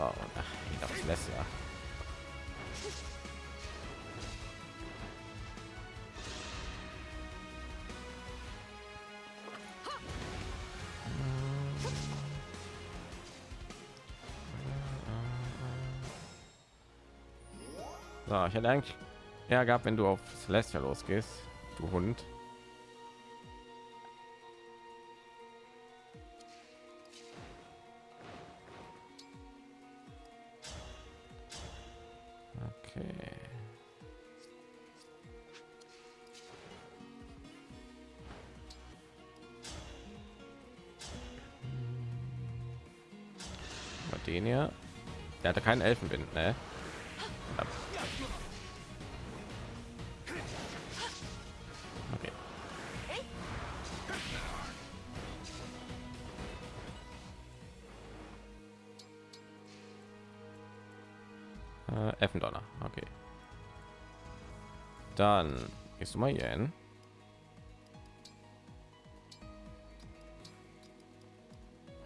ach, das lässt ja. So, ich hätte eigentlich eher gehabt, wenn du auf Celestia losgehst, du Hund. Keinen Elfenwind, ne? Okay. Äh, Effendonner, okay. Dann gehst du mal hier hin.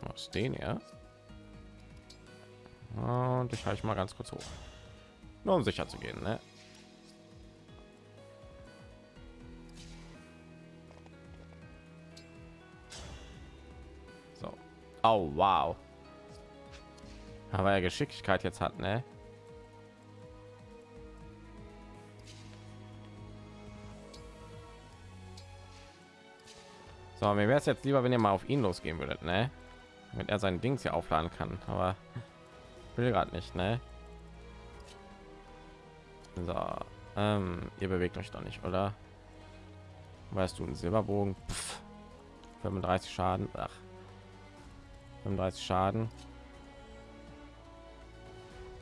Was den ja? Und ich halte mal ganz kurz hoch. Nur um sicher zu gehen, ne? So. Oh, wow. Aber er Geschicklichkeit jetzt hat, ne? So, mir wäre es jetzt lieber, wenn ihr mal auf ihn losgehen würdet, ne? Wenn er sein Dings hier aufladen kann, aber will gerade nicht, ne? So, ähm, ihr bewegt euch doch nicht, oder? Weißt du, ein Silberbogen? Pff, 35 Schaden. Ach. 35 Schaden.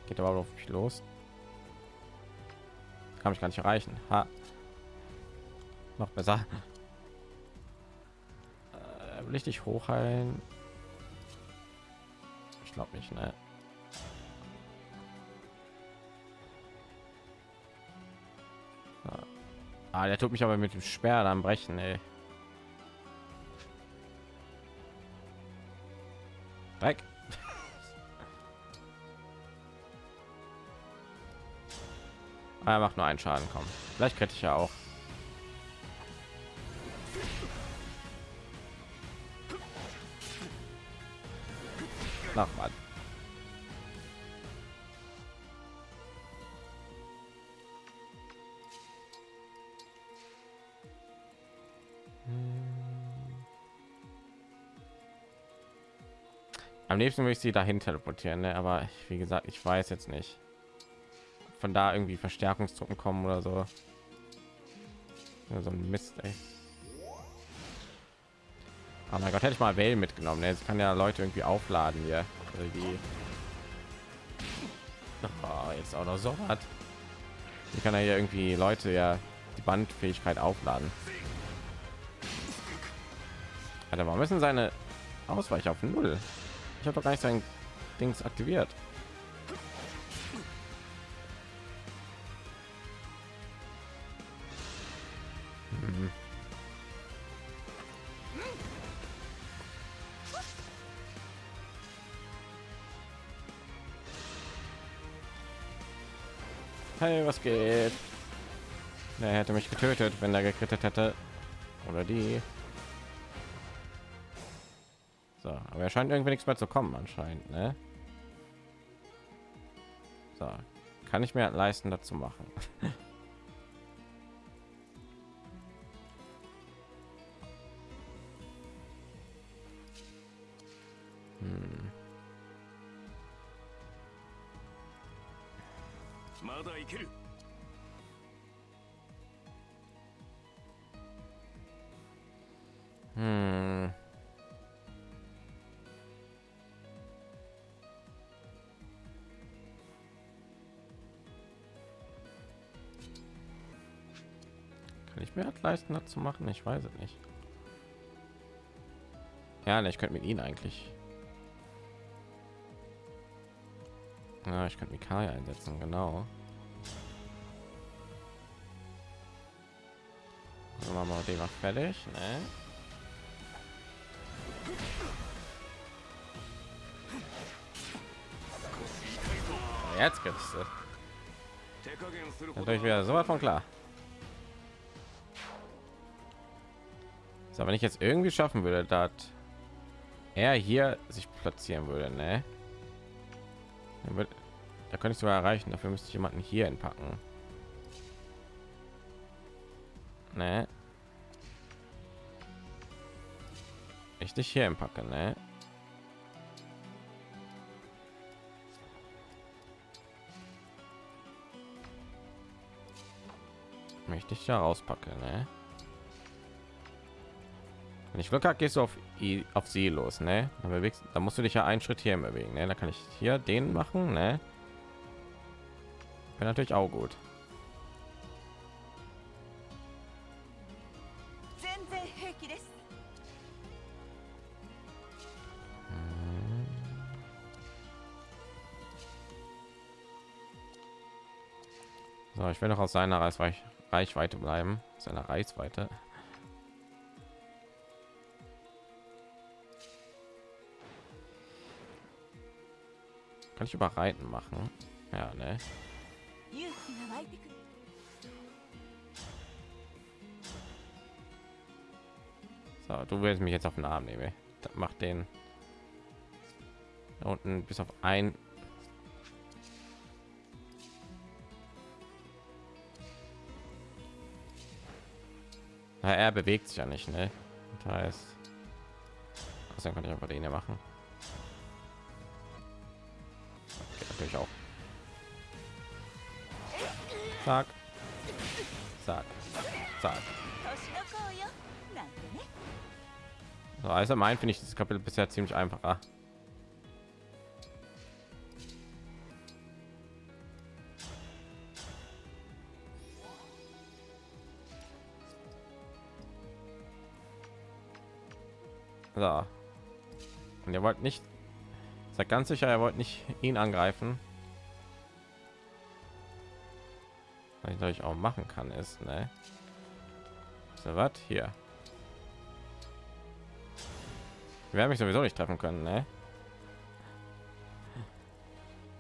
Geht aber auf mich los. Kann mich gar nicht erreichen. Ha. Noch besser. Äh, will ich dich hochheilen? Ich glaube nicht, ne? Ah, der tut mich aber mit dem Speer dann brechen, ey. Dreck. Ah, er macht nur einen Schaden, kommen. Vielleicht kriege ich ja auch. Nachbarn. Am liebsten würde ich sie dahin teleportieren, ne? aber ich, wie gesagt, ich weiß jetzt nicht. Von da irgendwie Verstärkungstruppen kommen oder so. Ja, so ein Mist, ey. Oh mein Gott, hätte ich mal Wellen mitgenommen. Ne? Jetzt kann ja Leute irgendwie aufladen hier. Irgendwie. Oh, jetzt auch noch so hat. Wie kann er hier irgendwie Leute ja die Bandfähigkeit aufladen? Alter, warum müssen seine Ausweich auf null? Ich habe doch gar nicht sein Dings aktiviert. Mhm. Hey, was geht? Er hätte mich getötet, wenn er gekrittet hätte. Oder die. Aber er scheint irgendwie nichts mehr zu kommen anscheinend, ne? So, kann ich mir leisten, dazu machen. leisten, zu machen? Ich weiß es nicht. Ja, ne, ich könnte mit ihnen eigentlich. Ja, ich könnte Mikaya einsetzen, genau. Also machen wir den noch fertig, ne? Jetzt gibt's natürlich wieder so was von klar. So, wenn ich jetzt irgendwie schaffen würde, dass er hier sich platzieren würde, ne? da könnte ich sogar erreichen. Dafür müsste ich jemanden hier entpacken. Ne? Ich dich hier entpacke, ne? Möchte ich ja rauspacke, ne? Wenn ich Glück habe, gehst du auf, I, auf sie los, ne? Dann bewegst, da musst du dich ja einen Schritt hier bewegen, ne? Da kann ich hier den machen, ne? Wäre natürlich auch gut. So, ich will noch aus seiner Reichweite bleiben, seiner Reichweite. Kann ich überreiten machen? Ja, ne? So, du willst mich jetzt auf den Arm nehmen. Mach den da unten bis auf ein Na, er bewegt sich ja nicht, ne? Das heißt, dann kann ich einfach den hier machen. Natürlich auch. Zack. Zack. Zack. So, also mein finde ich das Kapitel bisher ziemlich einfacher. So. Und ihr wollt nicht, seid ganz sicher, er wollt nicht ihn angreifen. Was ich natürlich auch machen kann, ist, ne? So was hier. Haben mich sowieso nicht treffen können, ne?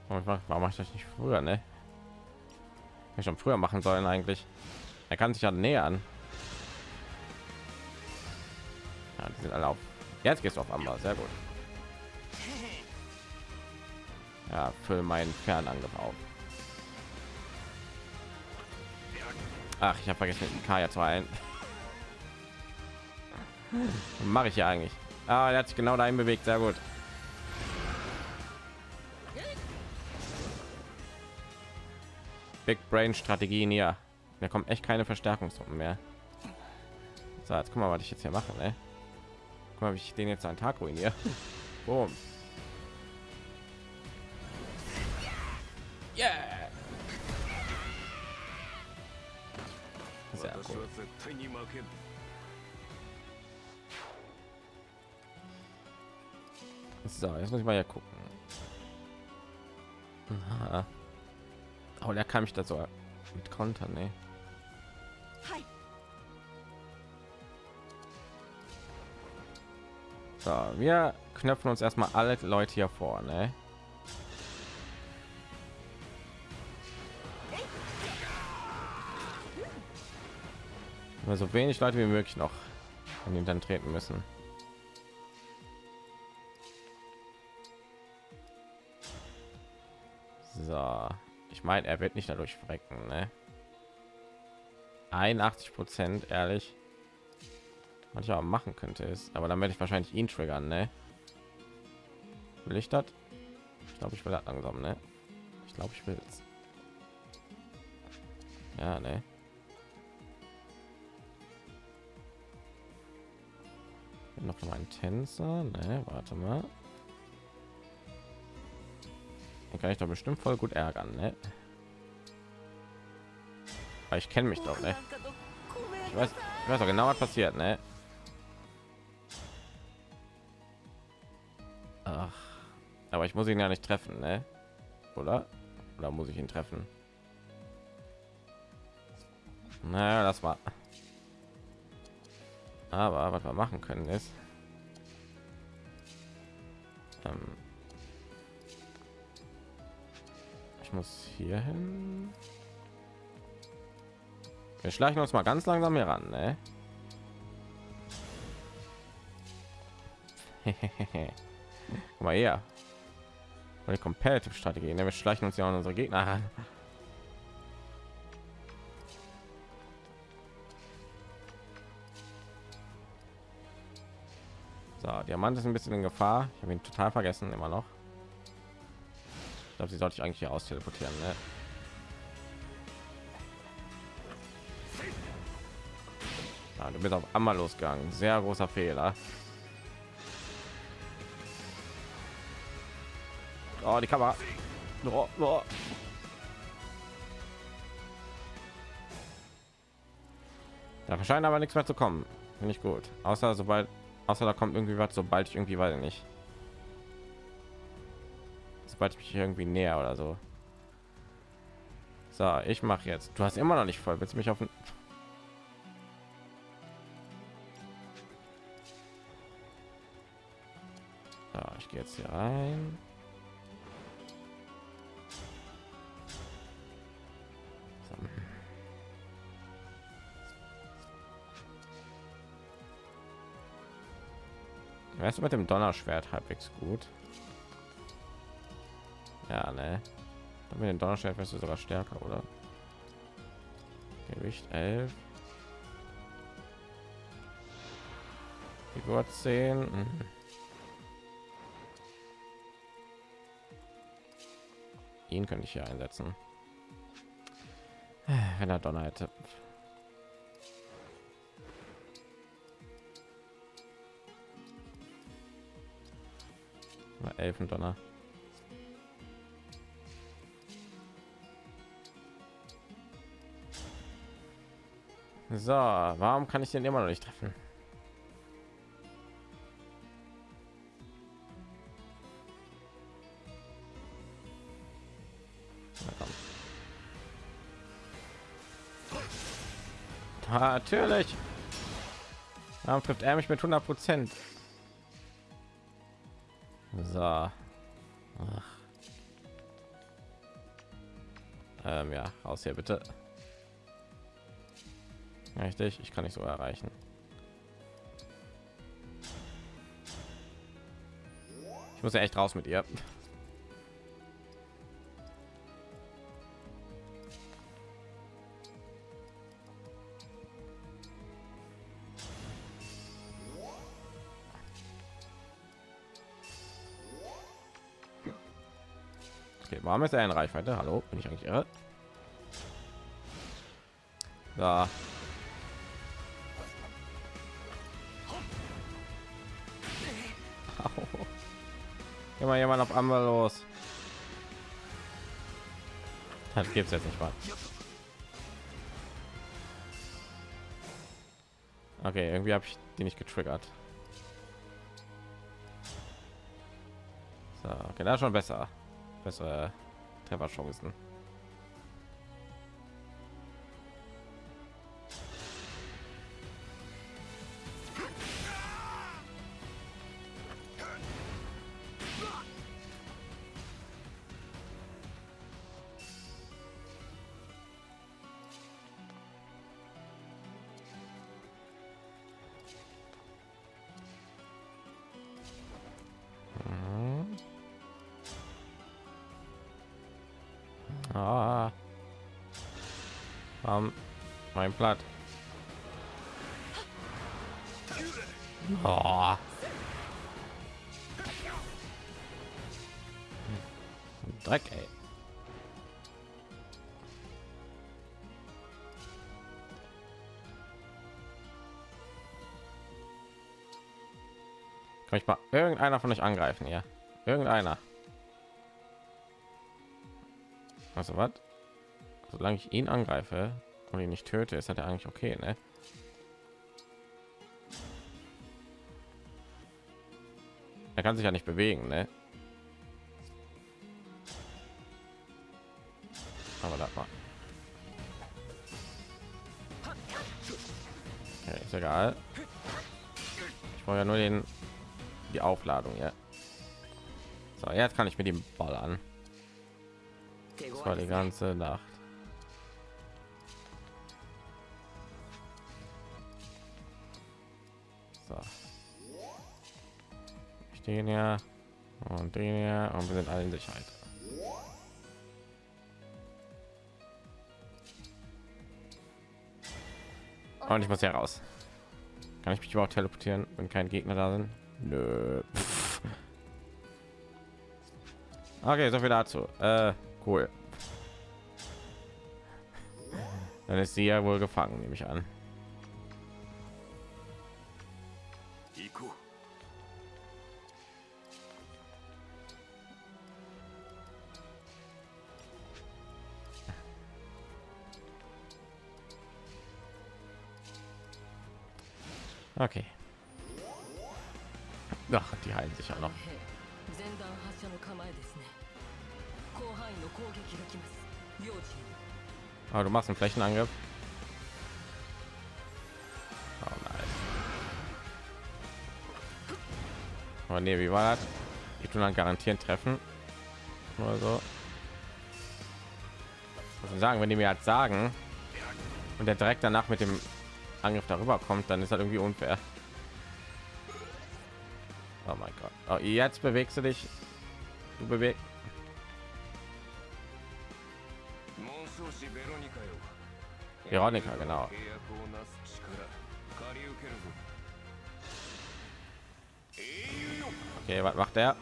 Warum mache ich das nicht früher, ne? Ich schon früher machen sollen eigentlich. Er kann sich ja nähern. Ja, die sind alle auf Jetzt gehst du auf Amber, sehr gut. Ja, für meinen Fernangriff auf. Ach, ich habe vergessen, den Kaya zu heilen. Mache ich ja eigentlich. Ah, er hat sich genau dahin bewegt, sehr gut. Big Brain Strategien hier. Da kommt echt keine Verstärkungstruppen mehr. So, jetzt guck mal, was ich jetzt hier mache. Ne? Guck mal, wie ich den jetzt einen Tag ruiniere. Boom. Sehr cool. So, jetzt muss ich mal ja gucken. Aha. Oh, der kann mich da so mit kontern, ne? So, wir knöpfen uns erstmal alle Leute hier vorne. So wenig Leute wie möglich noch an ihn dann treten müssen. So, ich meine, er wird nicht dadurch frecken, ne? 81 Prozent, ehrlich was ich auch machen könnte ist aber dann werde ich wahrscheinlich ihn triggern ne? will ich das ich glaube ich will das langsam ne? ich glaube ich will es ja ne? Noch mal ein Tänzer ne? warte mal Den kann ich doch bestimmt voll gut ärgern ne? Aber ich kenne mich doch ne? ich weiß ich weiß doch genau was passiert ne? Ach, aber ich muss ihn ja nicht treffen, ne? Oder? Oder muss ich ihn treffen? Naja, das war. Aber was wir machen können ist, ähm, ich muss hier hin. Wir schleichen uns mal ganz langsam hier ran, ne? Guck mal her. Die Competitive Strategie. Ne? Wir schleichen uns ja an unsere Gegner ran. Diamant ist ein bisschen in Gefahr. Ich habe ihn total vergessen, immer noch. Ich glaube, sie sollte ich eigentlich hier aus teleportieren. Ne? Ja, du bist auf einmal losgegangen. Sehr großer Fehler. Oh, die Kamera. Oh, oh. Da scheint aber nichts mehr zu kommen. Finde ich gut. Außer sobald, außer da kommt irgendwie was, sobald ich irgendwie weiß ich nicht. Sobald ich mich irgendwie näher oder so. So, ich mache jetzt. Du hast immer noch nicht voll. Willst du mich auf so, ich gehe jetzt hier rein. Du mit dem Donnerschwert halbwegs gut? Ja, ne. Mit dem Donnerschwert wirst du sogar stärker, oder? Gewicht 11. Figur 10. Mhm. Ihn könnte ich hier einsetzen. Wenn er Donner hätte. Elfendonner. So, warum kann ich den immer noch nicht treffen? Natürlich. Warum trifft er mich mit 100 Prozent? So. Ach. Ähm, ja, aus hier bitte. Richtig, ich kann nicht so erreichen. Ich muss ja echt raus mit ihr. Warum ist er in Reichweite? Hallo, bin ich eigentlich irre? Da. Immer jemand auf einmal los. Das gibt's jetzt nicht mal. Okay, irgendwie habe ich die nicht getriggert. So, okay, da schon besser bessere Trefferchancen. Platt. Oh. Dreck, ey. Kann ich mal irgendeiner von euch angreifen, ja? Irgendeiner. Also was? Solange ich ihn angreife, und ihn nicht töte, ist halt eigentlich okay, ne? Er kann sich ja nicht bewegen, ne? Aber da war. Okay, ist egal. Ich brauche ja nur den die Aufladung, ja. So, jetzt kann ich mit dem Ball an. Das war die ganze Nacht. Den ja und den ja und wir sind alle in Sicherheit. Und ich muss ja raus. Kann ich mich überhaupt teleportieren, wenn kein Gegner da sind? Nö. Okay, so viel dazu. Äh, cool. Dann ist sie ja wohl gefangen, nehme ich an. Okay. Ach, die heilen sich ja noch. Aber du machst einen Flächenangriff. Oh nein. Aber nee, wie war das? Ich tun dann garantieren treffen. Oder so. Was sagen, wenn die mir halt sagen und der direkt danach mit dem Angriff darüber kommt, dann ist halt irgendwie unfair. Oh mein Gott. Oh, jetzt bewegst du dich. Du bewegst. Veronika, genau. Okay, was macht der?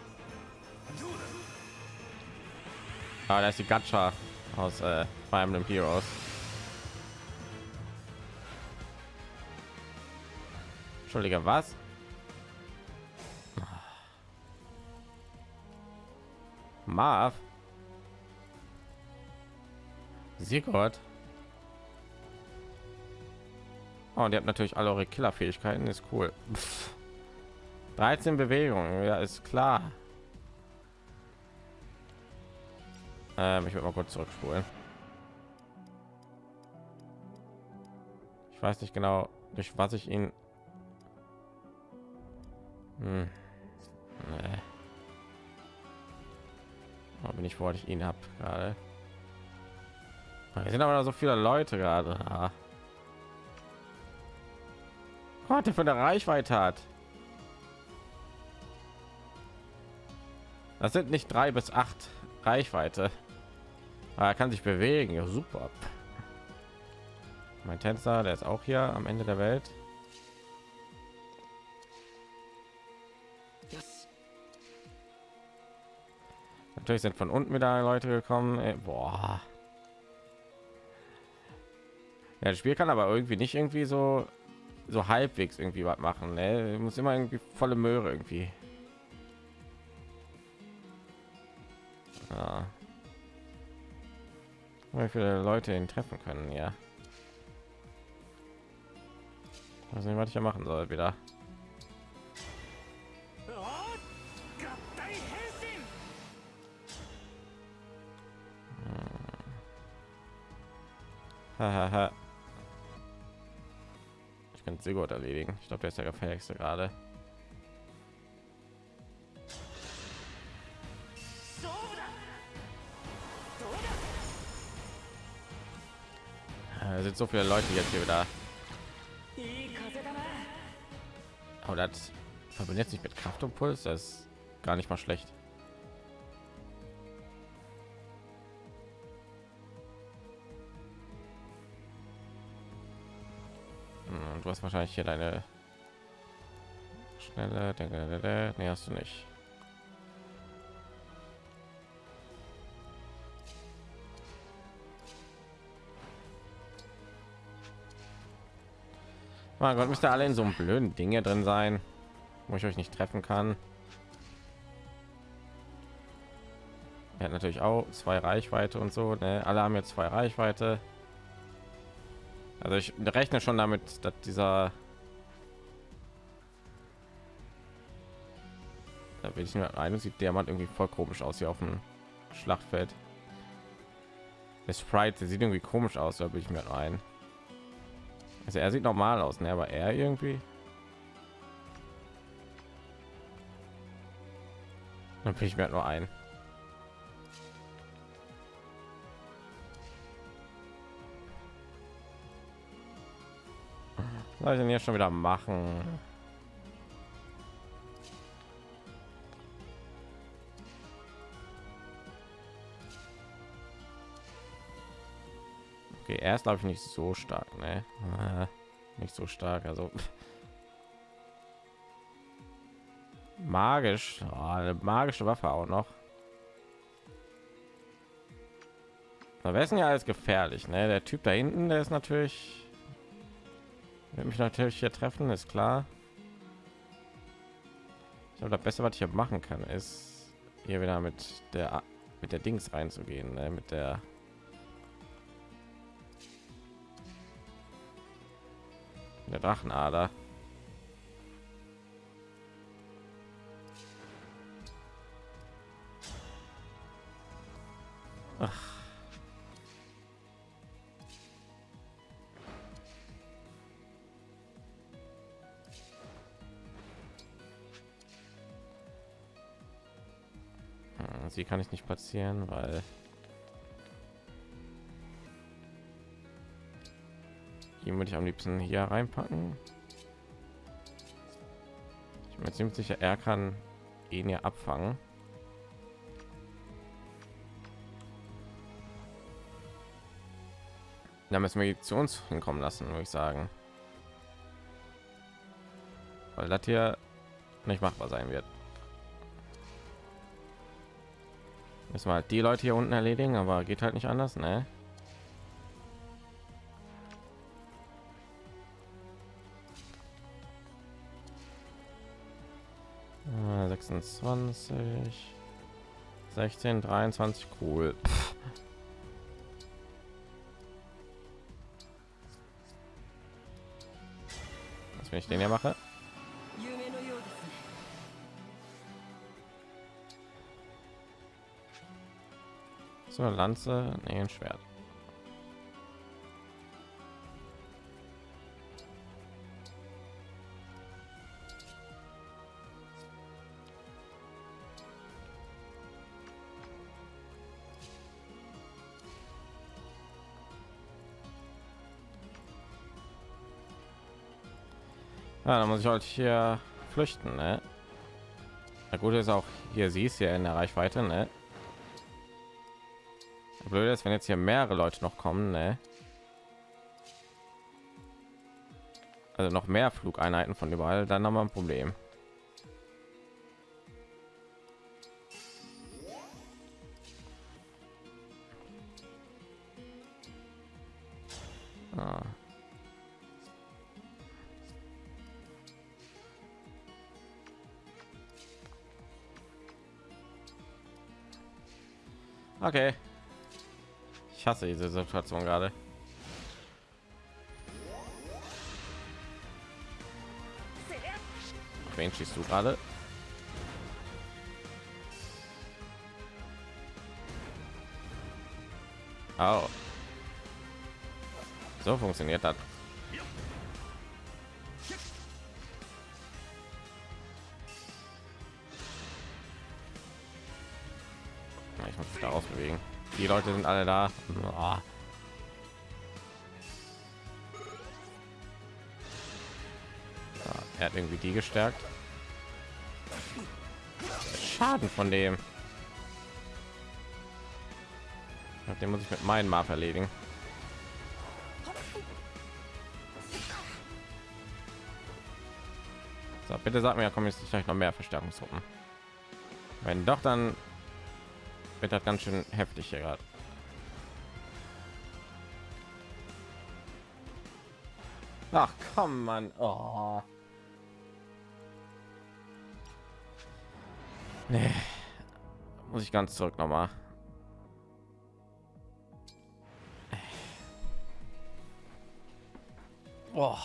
Ah, da ist die Gacha aus äh, Fire Emblem Heroes. Entschuldige, was? Marv? Sigurd? Oh, und ihr habt natürlich alle eure Killerfähigkeiten, ist cool. Pff. 13 Bewegungen, ja, ist klar. Ähm, ich will mal kurz zurückspulen. Ich weiß nicht genau, durch was ich ihn. Hm. Nee. Aber bin ich, wo ich ihn habe gerade. Hier sind aber so viele Leute gerade. Ah. Was der für eine Reichweite hat. Das sind nicht drei bis acht Reichweite. Aber er kann sich bewegen. Ja, super. Mein Tänzer, der ist auch hier am Ende der Welt. Natürlich sind von unten wieder Leute gekommen. Ey, boah. Ja, das Spiel kann aber irgendwie nicht irgendwie so so halbwegs irgendwie was machen. Ne? Muss immer irgendwie volle Möhre irgendwie. Ja. Wie viele Leute ihn treffen können, ja. weiß nicht, was ich ja machen soll wieder. ich kann sehr gut erledigen. Ich glaube, der ist der gefährlichste gerade. Äh, da sind so viele Leute jetzt hier wieder. Aber das verbindet sich mit Kraft und Puls, das ist gar nicht mal schlecht. Und Du hast wahrscheinlich hier deine schnelle. Nee, hast du nicht. Mein Gott, müsste alle in so einem blöden Dinge drin sein, wo ich euch nicht treffen kann. Er hat natürlich auch zwei Reichweite und so. Ne? Alle haben jetzt zwei Reichweite. Also ich rechne schon damit, dass dieser da will ich nur ein sieht der Mann irgendwie voll komisch aus hier auf dem Schlachtfeld. Der Sprite der sieht irgendwie komisch aus, da will ich mir rein. Also er sieht normal aus, ne? aber er irgendwie. Dann bin ich mir halt nur ein. Soll ich denn hier schon wieder machen? Okay, er ist glaube ich nicht so stark, ne? Äh, Nicht so stark, also magisch, oh, eine magische Waffe auch noch. Da wäre es ja alles gefährlich, ne? Der Typ da hinten, der ist natürlich wird mich natürlich hier treffen, ist klar. Ich glaube, das Beste, was ich hier machen kann, ist hier wieder mit der mit der Dings reinzugehen, ne? mit der der Drachenader. Sie kann ich nicht platzieren, weil die würde ich am liebsten hier reinpacken. Ich bin mir ziemlich sicher, er kann ihn ja abfangen. Da müssen wir zu uns hinkommen lassen, würde ich sagen. Weil das hier nicht machbar sein wird. Müssen wir halt die Leute hier unten erledigen, aber geht halt nicht anders, ne? Äh, 26 16 23 cool. Was wenn ich den hier mache so lanze nee, ein schwert Ja, dann muss ich halt hier flüchten, ne? Na gut ist auch hier siehst ja in der Reichweite, ne? Blöd ist, wenn jetzt hier mehrere Leute noch kommen, ne? Also noch mehr Flugeinheiten von überall, dann haben wir ein Problem. Ah. Okay. Hasse diese Situation gerade. Wen schießt du gerade? Oh. So funktioniert das. Ich muss mich da ausbewegen. Die Leute sind alle da. Ah. Ja, er hat irgendwie die gestärkt. Schaden von dem. Den muss ich mit meinem Map erledigen. So, bitte sag mir, da kommen jetzt vielleicht noch mehr Verstärkungstruppen. Wenn doch, dann wird das ganz schön heftig hier gerade. Ach komm, man. Oh. Nee. Muss ich ganz zurück noch mal. Oh,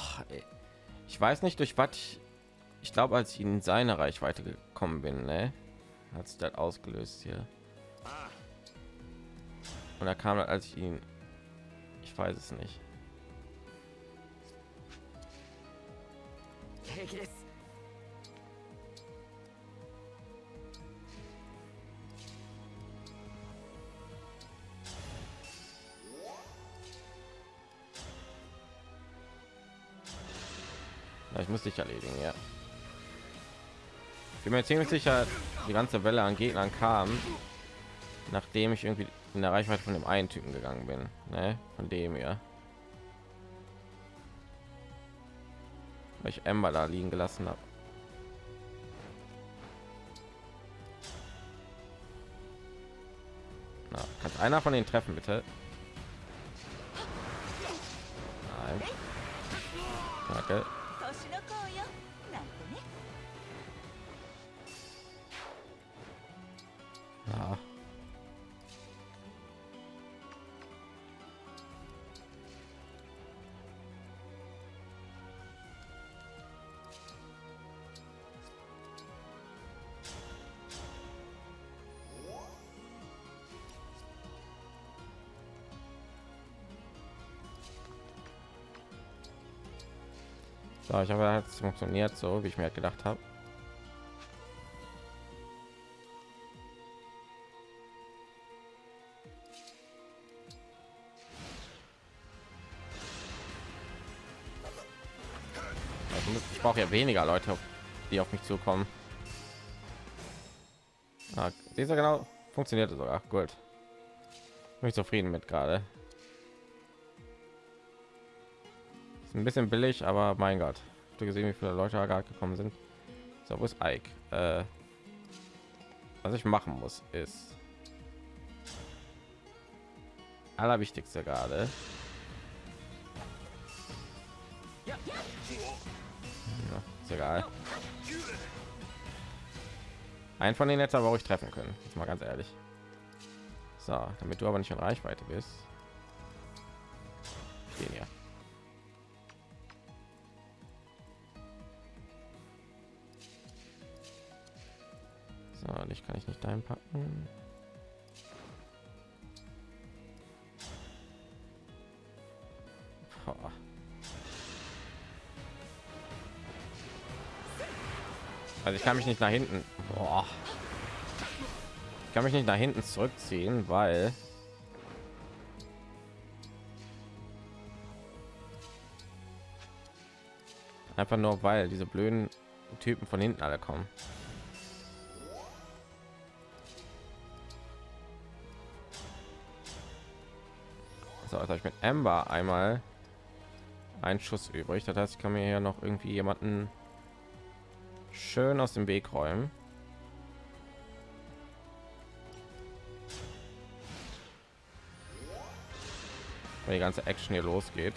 ich weiß nicht durch was ich, ich glaube als ich in seine reichweite gekommen bin ne? hat sich das ausgelöst hier und er kam als ich ihn ich weiß es nicht. Ja, ich muss dich erledigen ja. Ich bin mir ziemlich sicher die ganze welle an gegnern kam nachdem ich irgendwie in der Reichweite von dem einen Typen gegangen bin, ne? Von dem ja. Weil ich Ember da liegen gelassen habe. Kannst einer von den treffen, bitte? Nein. Danke. So, ich habe es funktioniert so, wie ich mir halt gedacht habe. Ich brauche ja weniger Leute, die auf mich zukommen. Ah, dieser genau funktionierte sogar gut. Bin ich zufrieden mit gerade. Ist ein bisschen billig, aber mein Gott, Habt ihr gesehen, wie viele Leute da gerade gekommen sind. So, wo ist Ike? Äh, was ich machen muss, ist allerwichtigste gerade. Ja, ist egal. Ein von den jetzt aber ich treffen können. Jetzt mal ganz ehrlich. So, damit du aber nicht in Reichweite bist. Den hier. Einpacken. Boah. Also ich kann mich nicht nach hinten. Boah. Ich kann mich nicht nach hinten zurückziehen, weil einfach nur weil diese blöden Typen von hinten alle kommen. So, jetzt habe ich mit Amber einmal einen Schuss übrig. Das heißt, ich kann mir hier noch irgendwie jemanden schön aus dem Weg räumen. Wenn die ganze Action hier losgeht.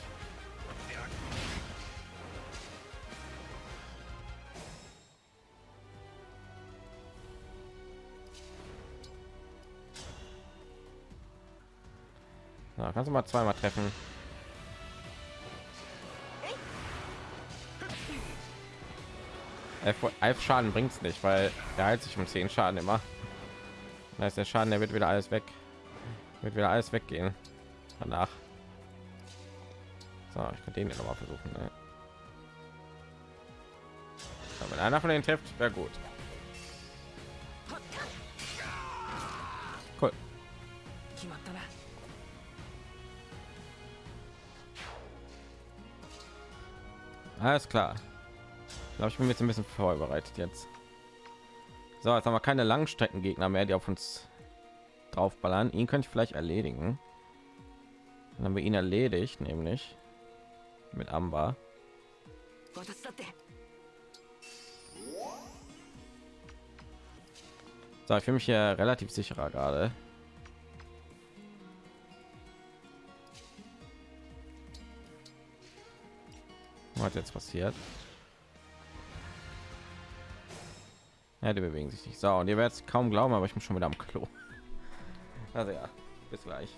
Kannst du mal zweimal treffen. Elf, Schaden bringt's nicht, weil er heilt sich um 10 Schaden immer. Da ist der Schaden, der wird wieder alles weg. Wird wieder alles weggehen. Danach. So, ich kann den noch mal versuchen. Ne? Wenn einer von denen trifft, wäre gut. Alles klar. Ich glaube, ich bin jetzt ein bisschen vorbereitet jetzt. So, jetzt haben wir keine Langstreckengegner mehr, die auf uns drauf ballern Ihn könnte ich vielleicht erledigen. Dann haben wir ihn erledigt, nämlich mit Amber. So, ich fühle mich hier relativ sicherer gerade. Was jetzt passiert? Ja, die bewegen sich nicht. So, und ihr werdet kaum glauben, aber ich bin schon wieder am Klo. Also ja, bis gleich.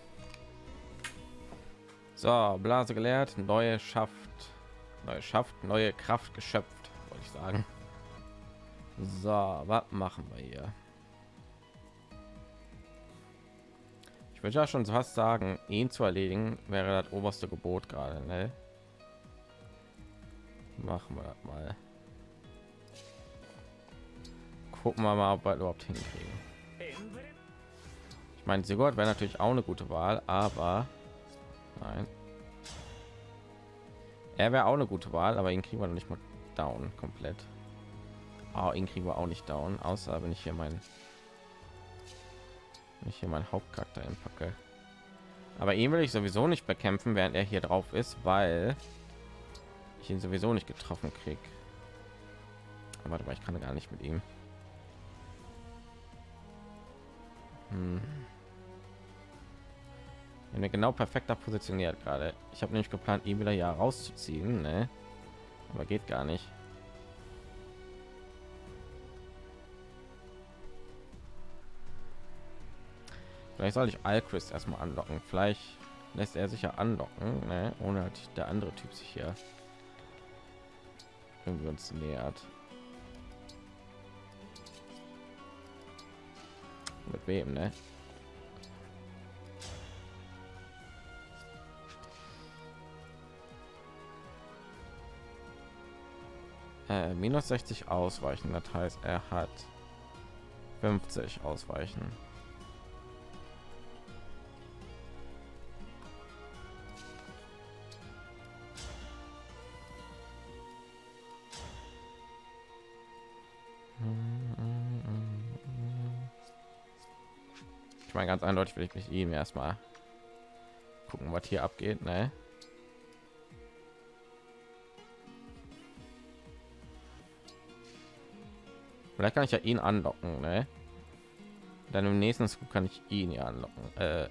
So, Blase geleert, neue Schaft, neue Schaft, neue Kraft geschöpft, wollte ich sagen. So, was machen wir hier? Ich würde ja schon fast sagen, ihn zu erledigen wäre das oberste Gebot gerade. Ne? machen wir das mal. Gucken wir mal ob wir überhaupt hinkriegen. Ich meine sigurd wäre natürlich auch eine gute wahl aber nein. Er wäre auch eine gute wahl aber ihn kriegen wir noch nicht mal down komplett. Oh, ihn kriegen wir auch nicht down außer wenn ich hier meinen ich hier meinen hauptcharakter einpacke. Aber ihn will ich sowieso nicht bekämpfen während er hier drauf ist weil ich ihn sowieso nicht getroffen krieg. Aber warte mal, ich kann gar nicht mit ihm. Hm. Wir genau perfekter positioniert gerade. Ich habe nämlich geplant, ihn wieder hier rauszuziehen, ne? aber geht gar nicht. Vielleicht soll ich Alchrist erstmal anlocken. Vielleicht lässt er sich ja anlocken, ne? ohne halt der andere Typ sich hier irgendwie uns nähert. Mit wem, ne? Äh, minus 60 ausweichen, das heißt, er hat 50 ausweichen. Meine ganz eindeutig will ich mich ihm erstmal gucken, was hier abgeht, ne? Vielleicht kann ich ja ihn anlocken, ne? Dann im nächsten Scoop kann ich ihn ja anlocken, äh,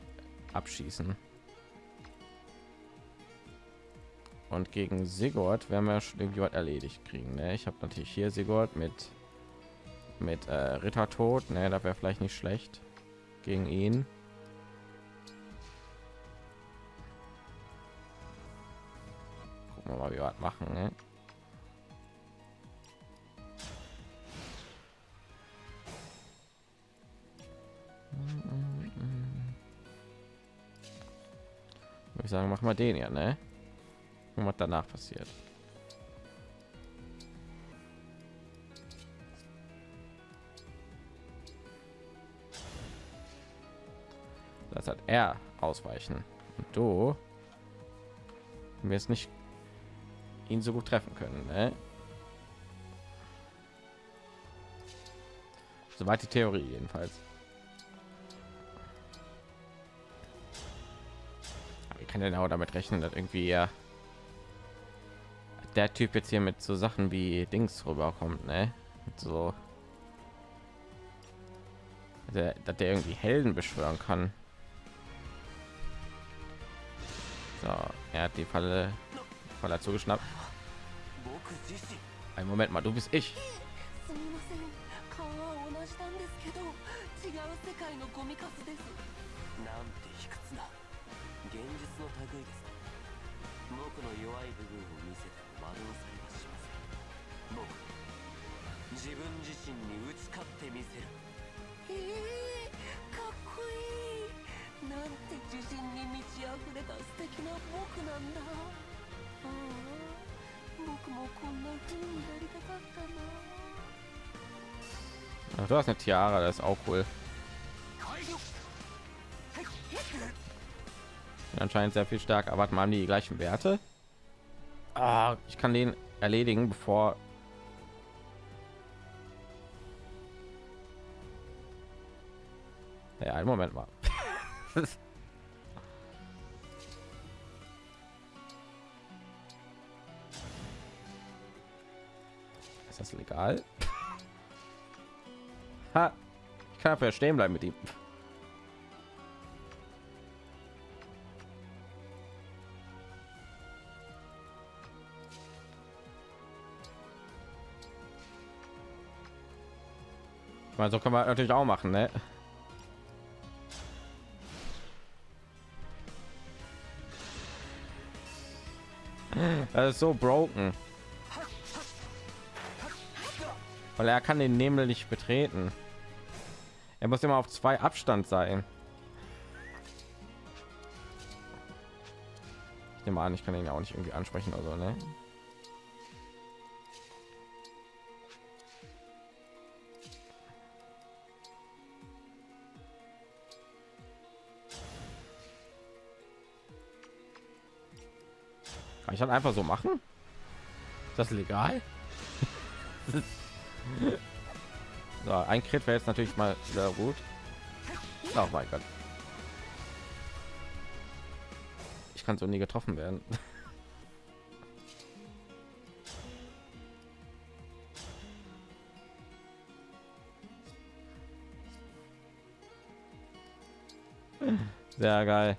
abschießen. Und gegen Sigurd werden wir schon irgendwie was erledigt kriegen. Ne? Ich habe natürlich hier Sigurd mit mit äh, Ritter tot. Ne, da wäre vielleicht nicht schlecht gegen ihn. Gucken wir mal, wie wir was machen. Ne? ich sagen, mach mal den ja, ne? Und was danach passiert. Das hat er ausweichen. Und du wir es nicht ihn so gut treffen können, ne? Soweit die Theorie jedenfalls. kann denn auch damit rechnen, dass irgendwie ja der Typ jetzt hier mit so Sachen wie Dings rüberkommt, ne? so, dass der irgendwie Helden beschwören kann. So, er hat die Falle, Falle zugeschnappt. Ein Moment mal, du bist ich. なんですけど違う世界のゴミカスですなんて卑屈な現実の類です僕の弱い部分を見せても惑わされはしません僕自分自身に打ち勝ってみせるえー、かっこいいなんて自信に満ち溢れた素敵な僕なんだああ僕もこんな風になりたかったな Ach, du hast eine Tiara, das ist auch cool. anscheinend sehr viel stärker. Aber mal die gleichen Werte. Ah, ich kann den erledigen, bevor ja, einen Moment mal. Ist das legal? Ha, ich kann dafür stehen bleiben mit ihm. Ich meine, so kann man natürlich auch machen, ne? Das ist so broken. Weil er kann den Nebel nicht betreten. Er muss immer auf zwei Abstand sein. Ich nehme an, ich kann ihn ja auch nicht irgendwie ansprechen oder so, ne? Kann ich dann einfach so machen? Ist das legal? so, ein Crit wäre jetzt natürlich mal sehr gut. Oh mein Gott. Ich kann so nie getroffen werden. Sehr geil.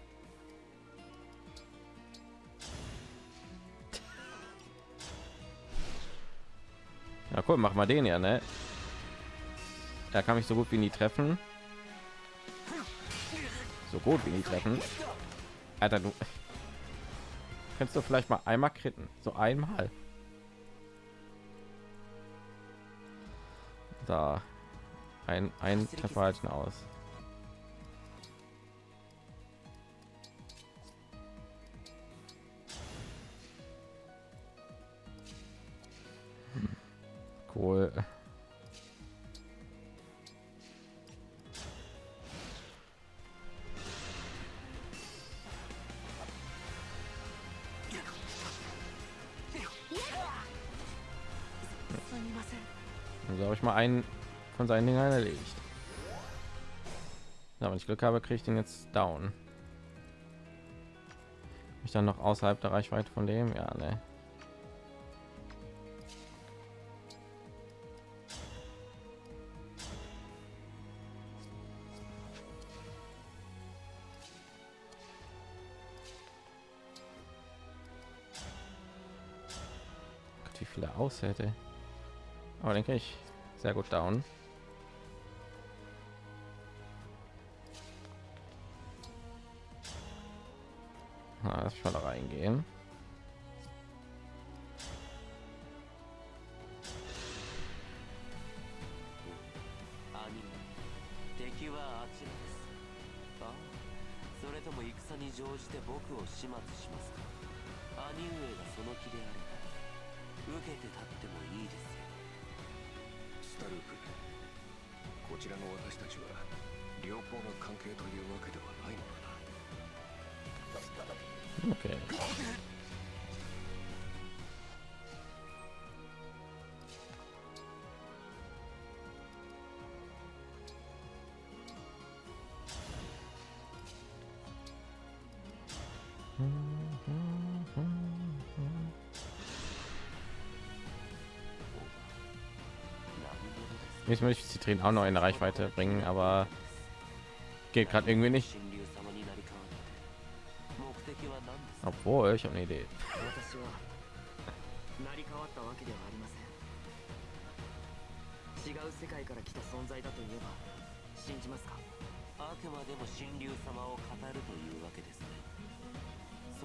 Cool, mach mal den ja, ne? Er kann mich so gut wie nie treffen. So gut wie nie treffen. Alter, du kannst du vielleicht mal einmal kritten, so einmal. Da ein ein Treffer halten aus. Cool. Also habe ich mal einen von seinen Dingern erledigt. Ja, wenn ich Glück habe, kriege ich den jetzt down. Ich dann noch außerhalb der Reichweite von dem, ja, ne. Viele aushält, aber denke ich sehr gut down. Jetzt möchte ich Zitrin auch noch in Reichweite bringen, aber geht gerade irgendwie nicht. Obwohl, ich habe eine Idee.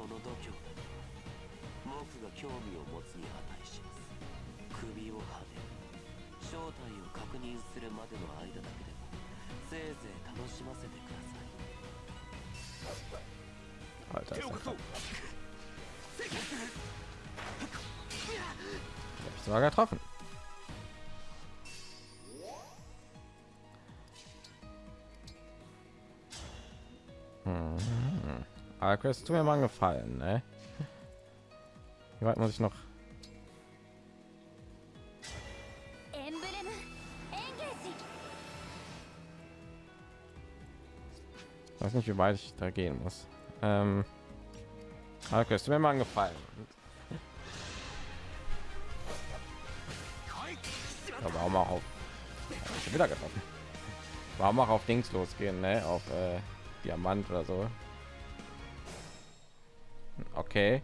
その度胸だ僕が興味を持つに値します首をはね正体を確認するまでの間だけでもせいぜい楽しませてください Alter, ist das Hab ich sogar getroffen. Quest. Tu mir mal einen Gefallen, ne? Wie weit muss ich noch? Ich weiß nicht, wie weit ich da gehen muss. Ähm, aber Quest, mir mal einen Gefallen. Aber auch mal auf. Wieder getroffen. Warum auch auf Dings losgehen, ne? Auf äh, Diamant oder so. Okay.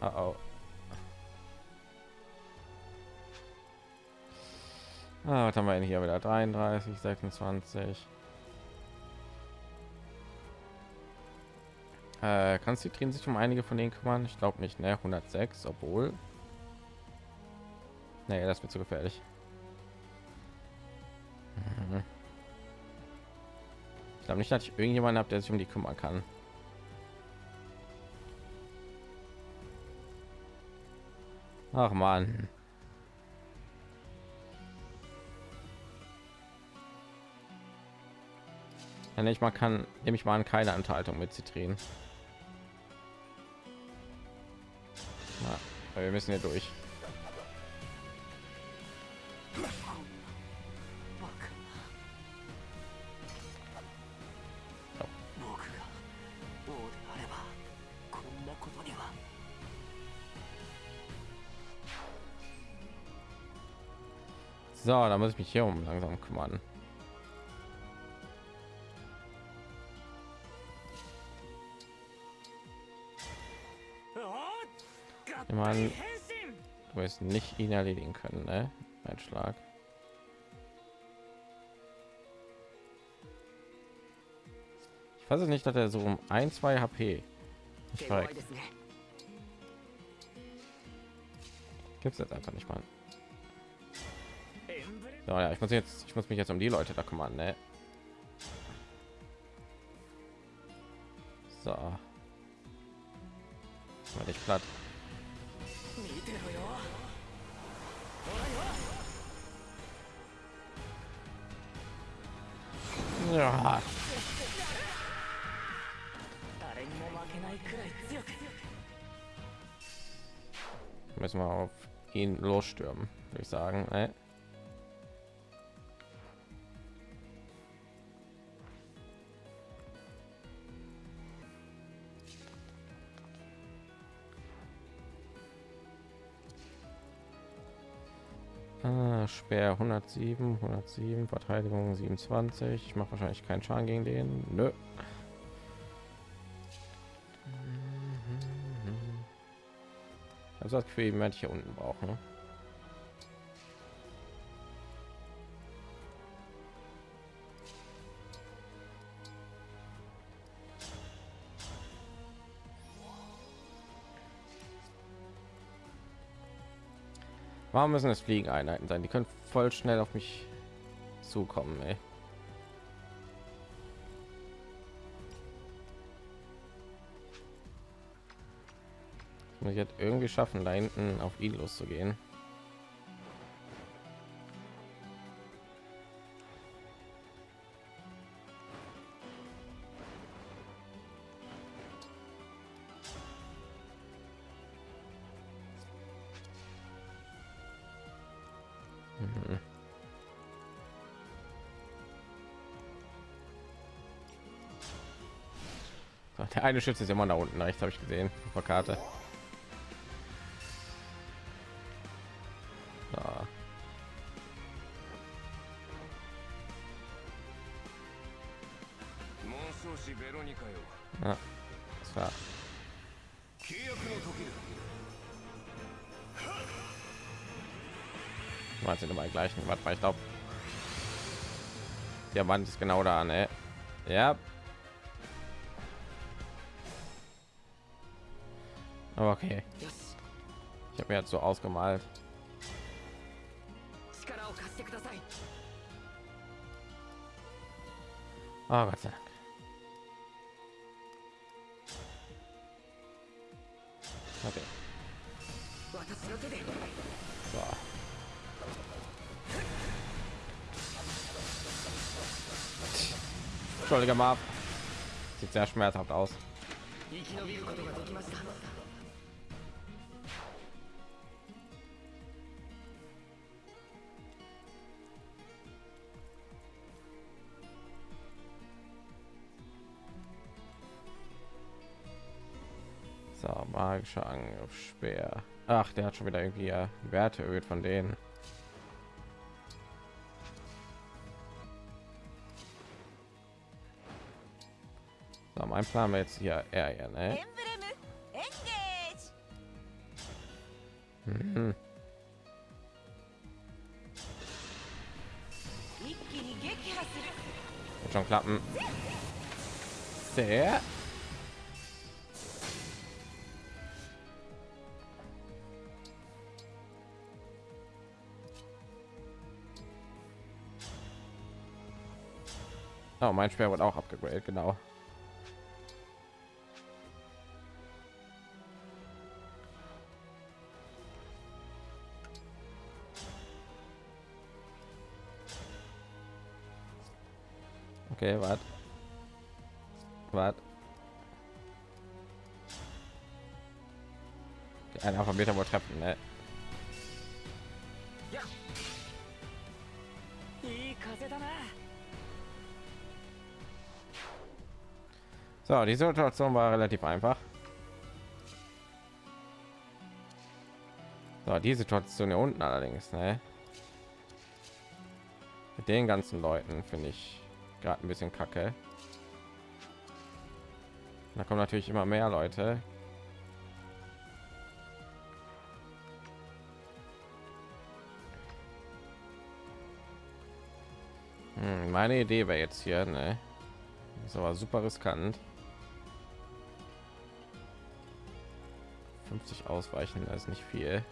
Uh oh. Ah, was haben wir denn hier wieder? 33, 26. Äh, kannst du drehen sich um einige von denen kümmern? Ich glaube nicht, ne? 106, obwohl. Nee, das wird zu gefährlich. Ich glaube nicht, dass ich irgendjemanden habe, der sich um die kümmern kann. Ach man. Ja, nicht mal kann, nehme ich mal an keine Enthaltung mit Zitrin. Wir müssen hier durch. da muss ich mich hier um langsam kümmern. Man, du wirst nicht ihn erledigen können ne? ein schlag. Ich weiß es nicht dass er so um ein zwei hp gibt es jetzt einfach nicht mal ja, ja ich muss jetzt ich muss mich jetzt um die leute da kümmern ne? so war ich platt ja. müssen wir auf ihn losstürmen würde ich sagen ne? Speer 107, 107, Verteidigung 27. Ich mache wahrscheinlich keinen Schaden gegen den. Nö. Also das Gefühl, ich werde hier unten brauchen. Warum müssen es Fliegeneinheiten sein? Die können voll schnell auf mich zukommen, ey. Muss ich jetzt irgendwie schaffen, da hinten auf ihn loszugehen. Der eine Schütze ist immer da unten rechts, habe ich gesehen. Auf der Karte. Ah. Ja. Mal sind immer gleichen. was mal, ich glaube, der Wand ist genau da, ne? Ja. Aber okay. Ich habe mir jetzt so ausgemalt. Ah, oh, Gott sei Dank. Okay. So. Entschuldige mal. Sieht sehr schmerzhaft aus. magischer Angriff Speer. Ach, der hat schon wieder irgendwie ja, Werte erhöht von denen. So, mein Plan war jetzt hier eher, ne? Mhm. Wird schon klappen. Sehr. Oh, mein Speer wird auch abgegradet, genau. Okay, warte. Warte. Okay, ein Alphabet wohl treffen. Ne? So, die Situation war relativ einfach. So, die Situation hier unten allerdings, ne? Mit den ganzen Leuten finde ich gerade ein bisschen kacke. Da kommen natürlich immer mehr Leute. Hm, meine Idee wäre jetzt hier, ne? Ist aber super riskant. 50 ausweichen, das ist nicht viel.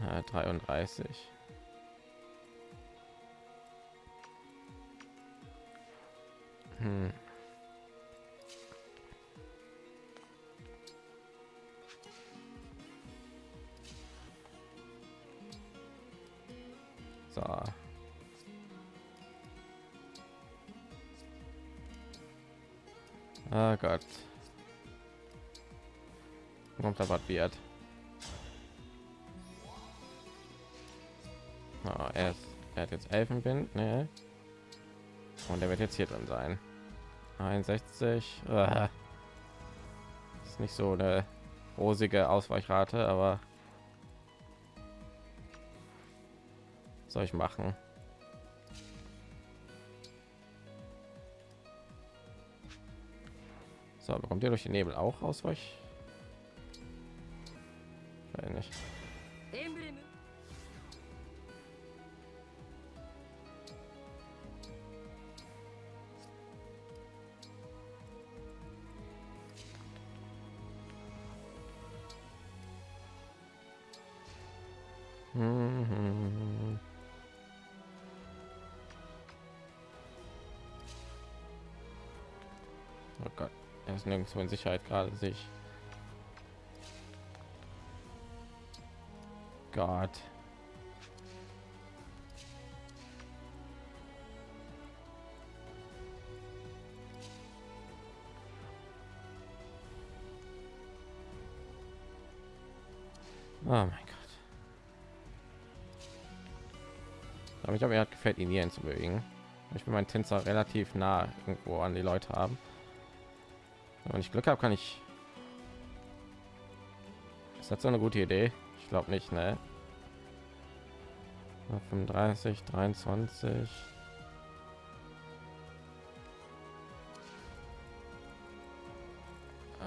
Ja, 33. Hm. Wird. Ah, er, ist, er hat jetzt Elfenwind, ne? Und er wird jetzt hier drin sein. 61. Ah. Ist nicht so eine rosige Ausweichrate, aber soll ich machen? So, bekommt ihr durch den Nebel auch Ausweich? Nein. Mhm. Oh Gott, er ist nirgendwo in Sicherheit gerade sich. Gott. Oh mein Gott. Aber ich glaube, er gefällt ihn hier zu bewegen. Ich will meinen Tänzer relativ nah irgendwo an die Leute haben. Wenn ich Glück habe, kann ich. Ist das so eine gute Idee? Ich glaube nicht, ne? 35, 23.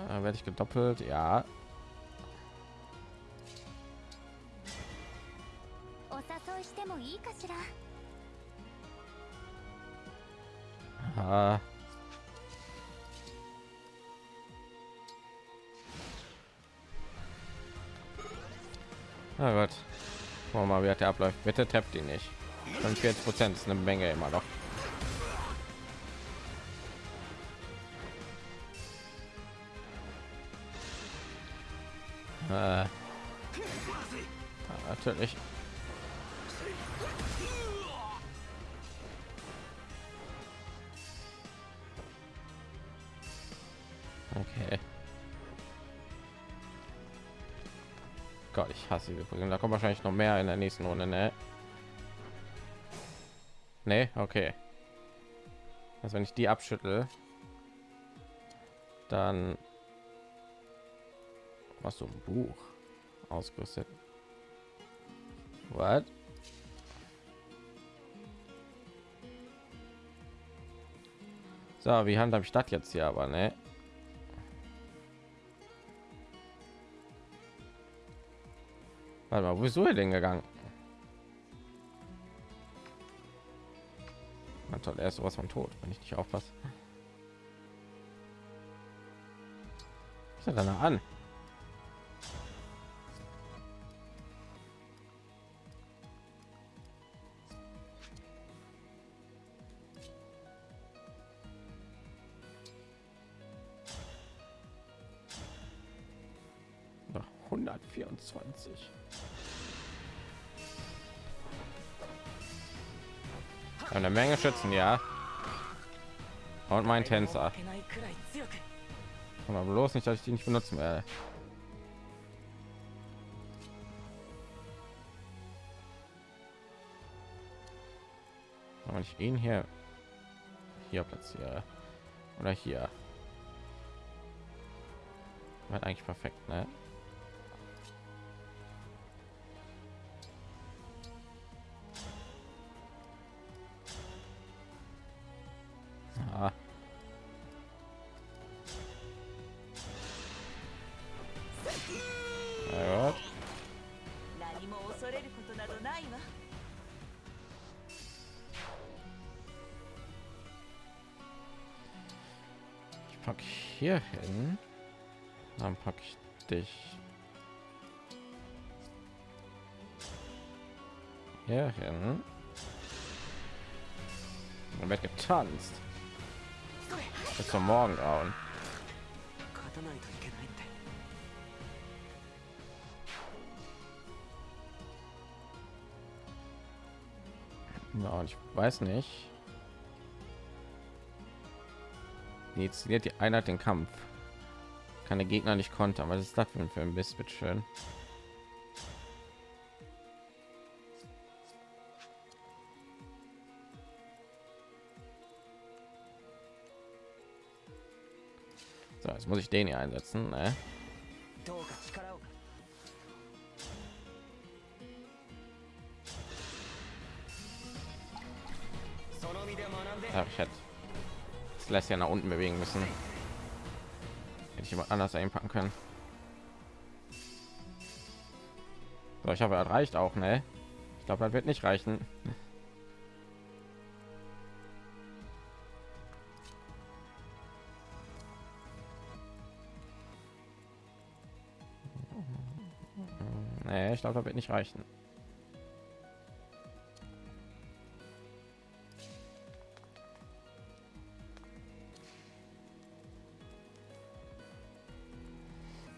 Äh, werde ich gedoppelt? Ja. Abläuft. Bitte tappt ihn nicht. 45 Prozent ist eine Menge immer noch. Prügeln. Da kommt wahrscheinlich noch mehr in der nächsten Runde, ne? Nee, okay. Also wenn ich die abschüttel, dann was so ein Buch ausgerüstet. What? So, wie handhabe ich das jetzt hier aber, ne? Warte mal, wo ist er denn gegangen? Na toll, er sowas von tot, wenn ich nicht aufpasse. Was ist er da an? eine menge schützen ja. Und mein tänzer. Aber bloß nicht dass ich die nicht benutzen werde. Wenn ich ihn hier hier platziere. Oder hier. Wird eigentlich perfekt ne? tanzt. Bis zum Morgengrauen. Ja, und ich weiß nicht. Initiiert die Einheit den Kampf. Kann der Gegner nicht kontern. Was ist das für ein Mist? Bitte schön. muss ich den hier einsetzen? Ne? Ach, ich hätte das lässt ja nach unten bewegen müssen. Hätte ich jemand anders einpacken können. So, ich habe erreicht auch ne? Ich glaube das wird nicht reichen. Ich glaube, das wird nicht reichen.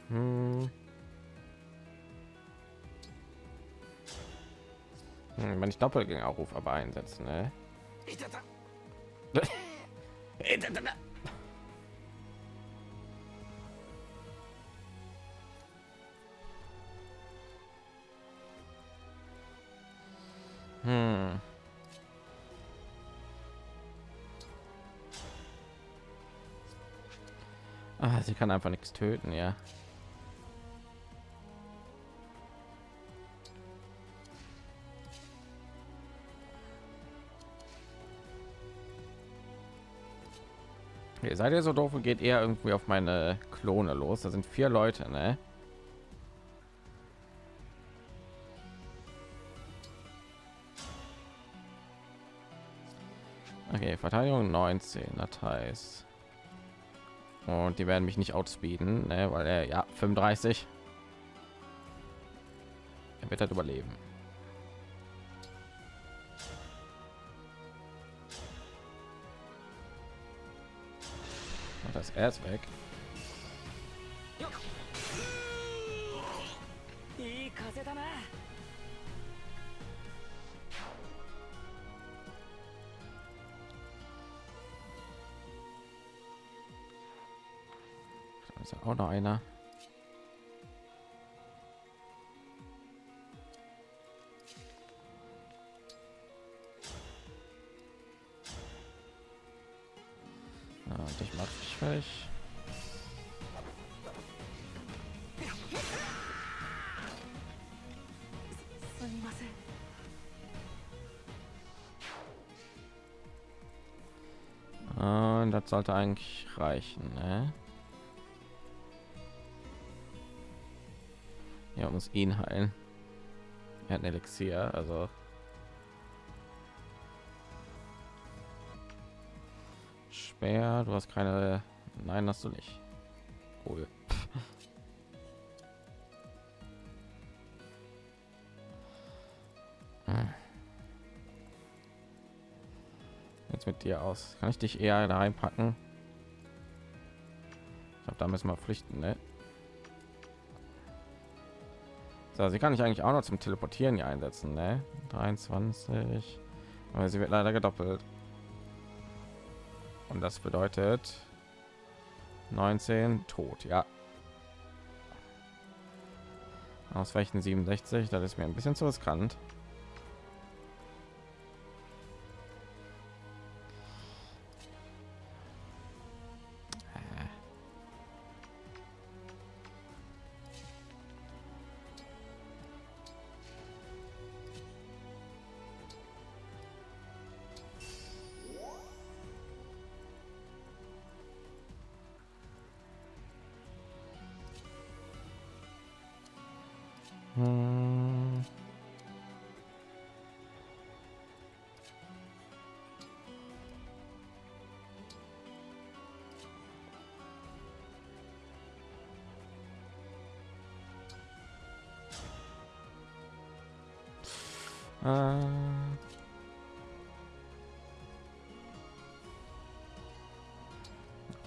Hm. Hm, Wenn ich Doppelgängerruf aber einsetzen, ne? Kann einfach nichts töten, ja. Ihr seid ihr so doof und geht eher irgendwie auf meine Klone los. Da sind vier Leute, ne? Okay, Verteidigung 19, das heißt. Und die werden mich nicht outspeeden, ne? weil er ja 35. Er wird halt überleben. Und das er ist weg. Auch noch einer. Ja, und ich mach dich fertig. Und das sollte eigentlich reichen, ne? Muss ihn heilen. Er hat ein Elixier, also Speer, du hast keine. Nein, hast du nicht. Cool. Jetzt mit dir aus. Kann ich dich eher da reinpacken? Ich glaube, da müssen wir pflichten, ne? So, sie kann ich eigentlich auch noch zum Teleportieren hier einsetzen, ne? 23. Aber sie wird leider gedoppelt. Und das bedeutet 19 tot, ja. Ausweichen 67, das ist mir ein bisschen zu riskant.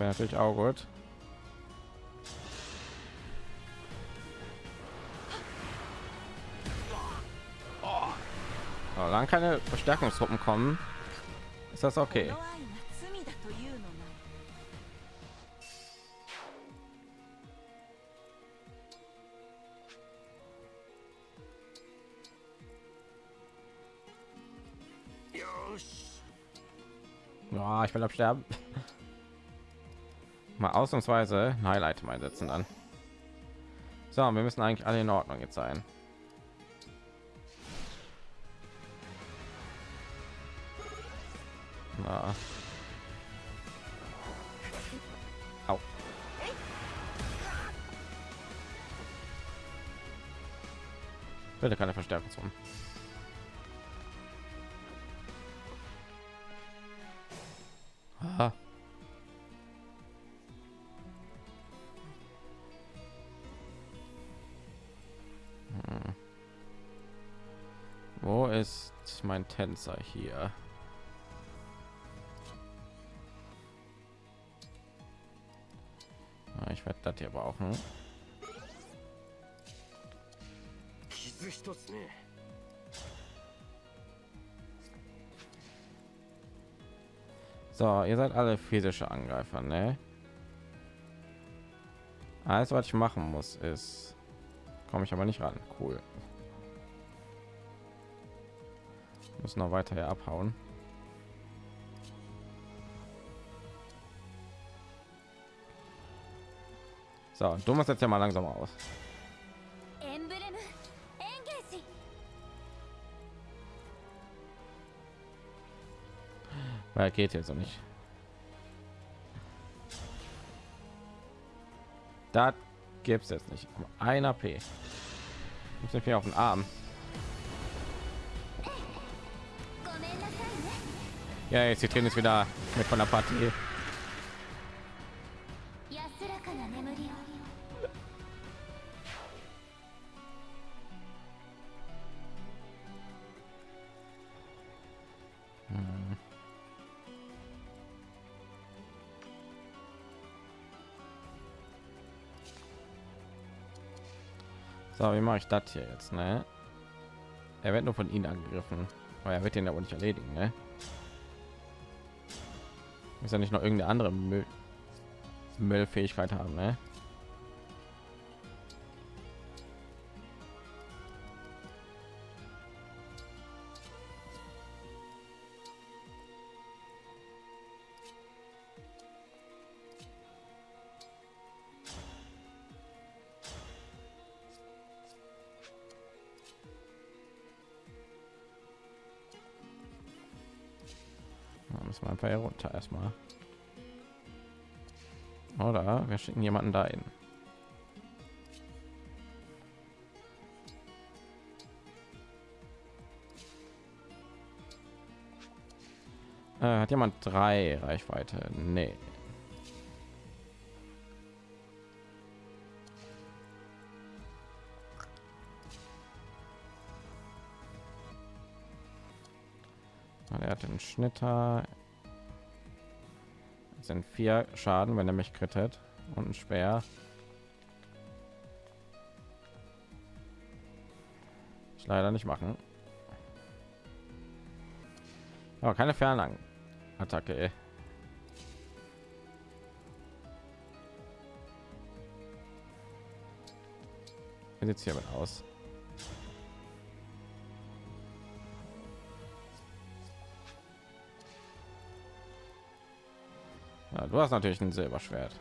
wäre natürlich auch gut. Solange keine Verstärkungsgruppen kommen, ist das okay. Ja, ich will absterben. Mal ausnahmsweise ein Highlight mal setzen dann. So, wir müssen eigentlich alle in Ordnung jetzt sein. Na. Au. Bitte keine Verstärkung. Ah. tänzer hier ich werde das hier brauchen So, ihr seid alle physische Angreifer, ne? Alles, was ich machen muss, ist, komme ich aber nicht ran. Cool. Muss noch weiter hier abhauen. So, du Thomas jetzt ja mal langsam aus. Weil geht jetzt noch nicht. Da es jetzt nicht. Ein AP. Ich auf den Arm. Ja, jetzt die Tränen ist wieder mit von der Partie. So, wie mache ich das hier jetzt? Ne? Er wird nur von ihnen angegriffen, aber er wird den aber nicht erledigen. Ne? Muss ja nicht noch irgendeine andere Müll Müllfähigkeit haben, ne? Einfach hier runter erstmal. Oder wir schicken jemanden dahin. Äh, hat jemand drei Reichweite? Nee. Er hat den Schnitter sind vier Schaden, wenn er mich krittet und ein Speer. Ich leider nicht machen. Aber keine Fernlang Attacke. Jetzt eh. hier mit aus. Ja, du hast natürlich ein Silberschwert.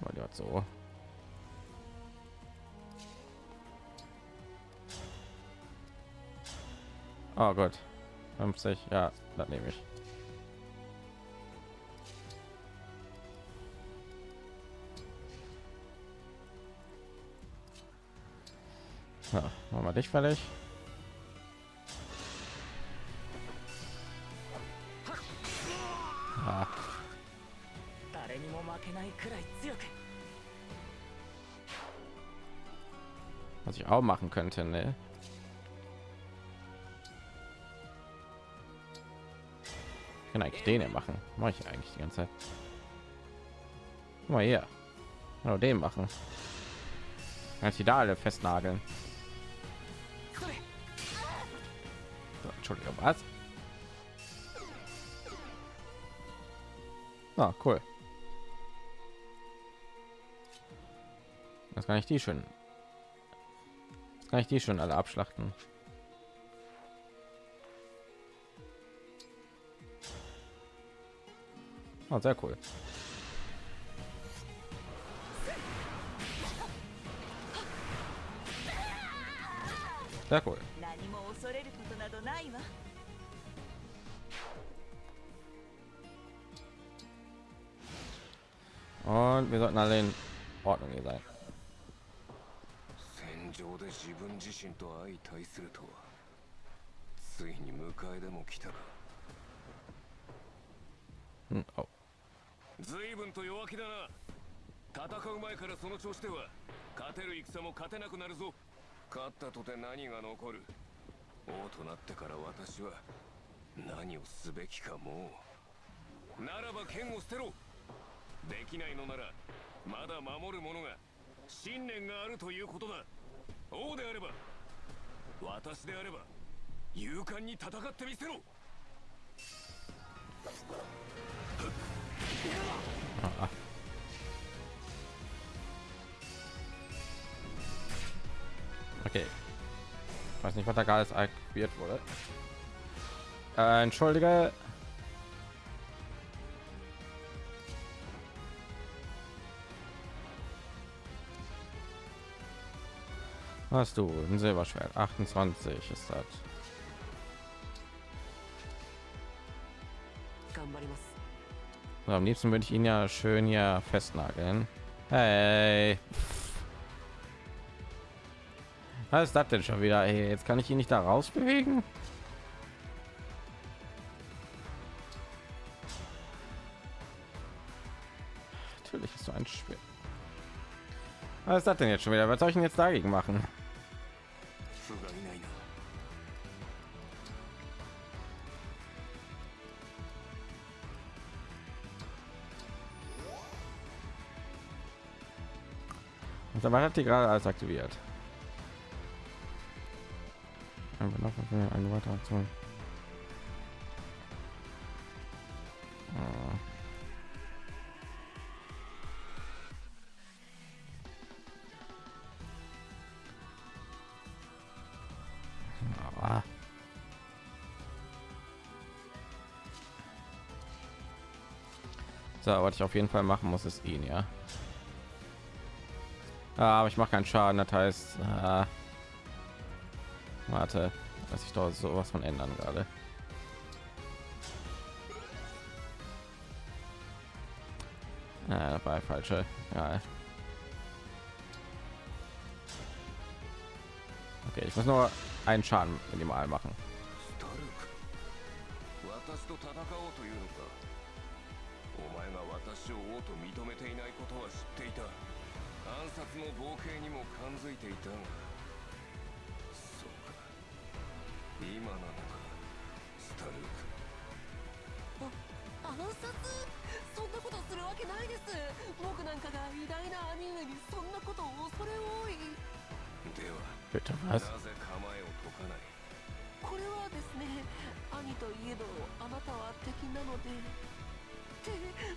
Weil die hat so. Oh Gott. 50, ja, das nehme ich. Ja, machen wir dich fertig. Ah. Was ich auch machen könnte, ne? Ich kann eigentlich den machen. Mache ich eigentlich die ganze Zeit. Guck mal hier. Genau den machen. Kann ich die da alle festnageln. Entschuldigung, was? Ah, cool. Das kann ich die schön. Das kann ich die schon alle abschlachten. Oh, sehr cool. Sehr cool. 恐れることなどないわ。Und wir sollten alle in Ordnung hier sein. 戦場で自分自身と相対するとは。ついに迎えでも来たか。Hm, oh. 随分と弱気だな。戦う前からその調子では。勝てる戦も勝てなくなるぞ。勝ったとて何が残る王となってから私は何をすべきかもう。ならば剣を捨てろ。できないのならまだ守る者が信念があるということだ。王であれば私であれば勇敢に戦ってみせろ。Okay. weiß nicht was da gerade aktiviert wurde. Äh, entschuldige. Hast du ein silberschwert. 28 ist das. So, am liebsten würde ich ihn ja schön hier festnageln. Hey. Was ist das denn schon wieder? Ey, jetzt kann ich ihn nicht da raus bewegen. Natürlich ist so ein Spiel. Was ist das denn jetzt schon wieder? Was soll ich denn jetzt dagegen machen? Also, Und dann hat die gerade alles aktiviert. Einfach noch eine weitere Aktion. Ah. Ah. So, was ich auf jeden Fall machen muss, ist ihn, ja. Ah, aber ich mache keinen Schaden, das heißt, äh, warte, dass ich dort sowas von ändern gerade. Das war falsche. Ja. Okay, ich muss nur einen Schaden minimal machen. スタ今なのかスタルクあ暗殺そんなことするわけないです僕なんかが偉大な兄上にそんなことを恐れ多い。ではなぜ構えを解かないこれはですね兄といえどあなたは敵なのでって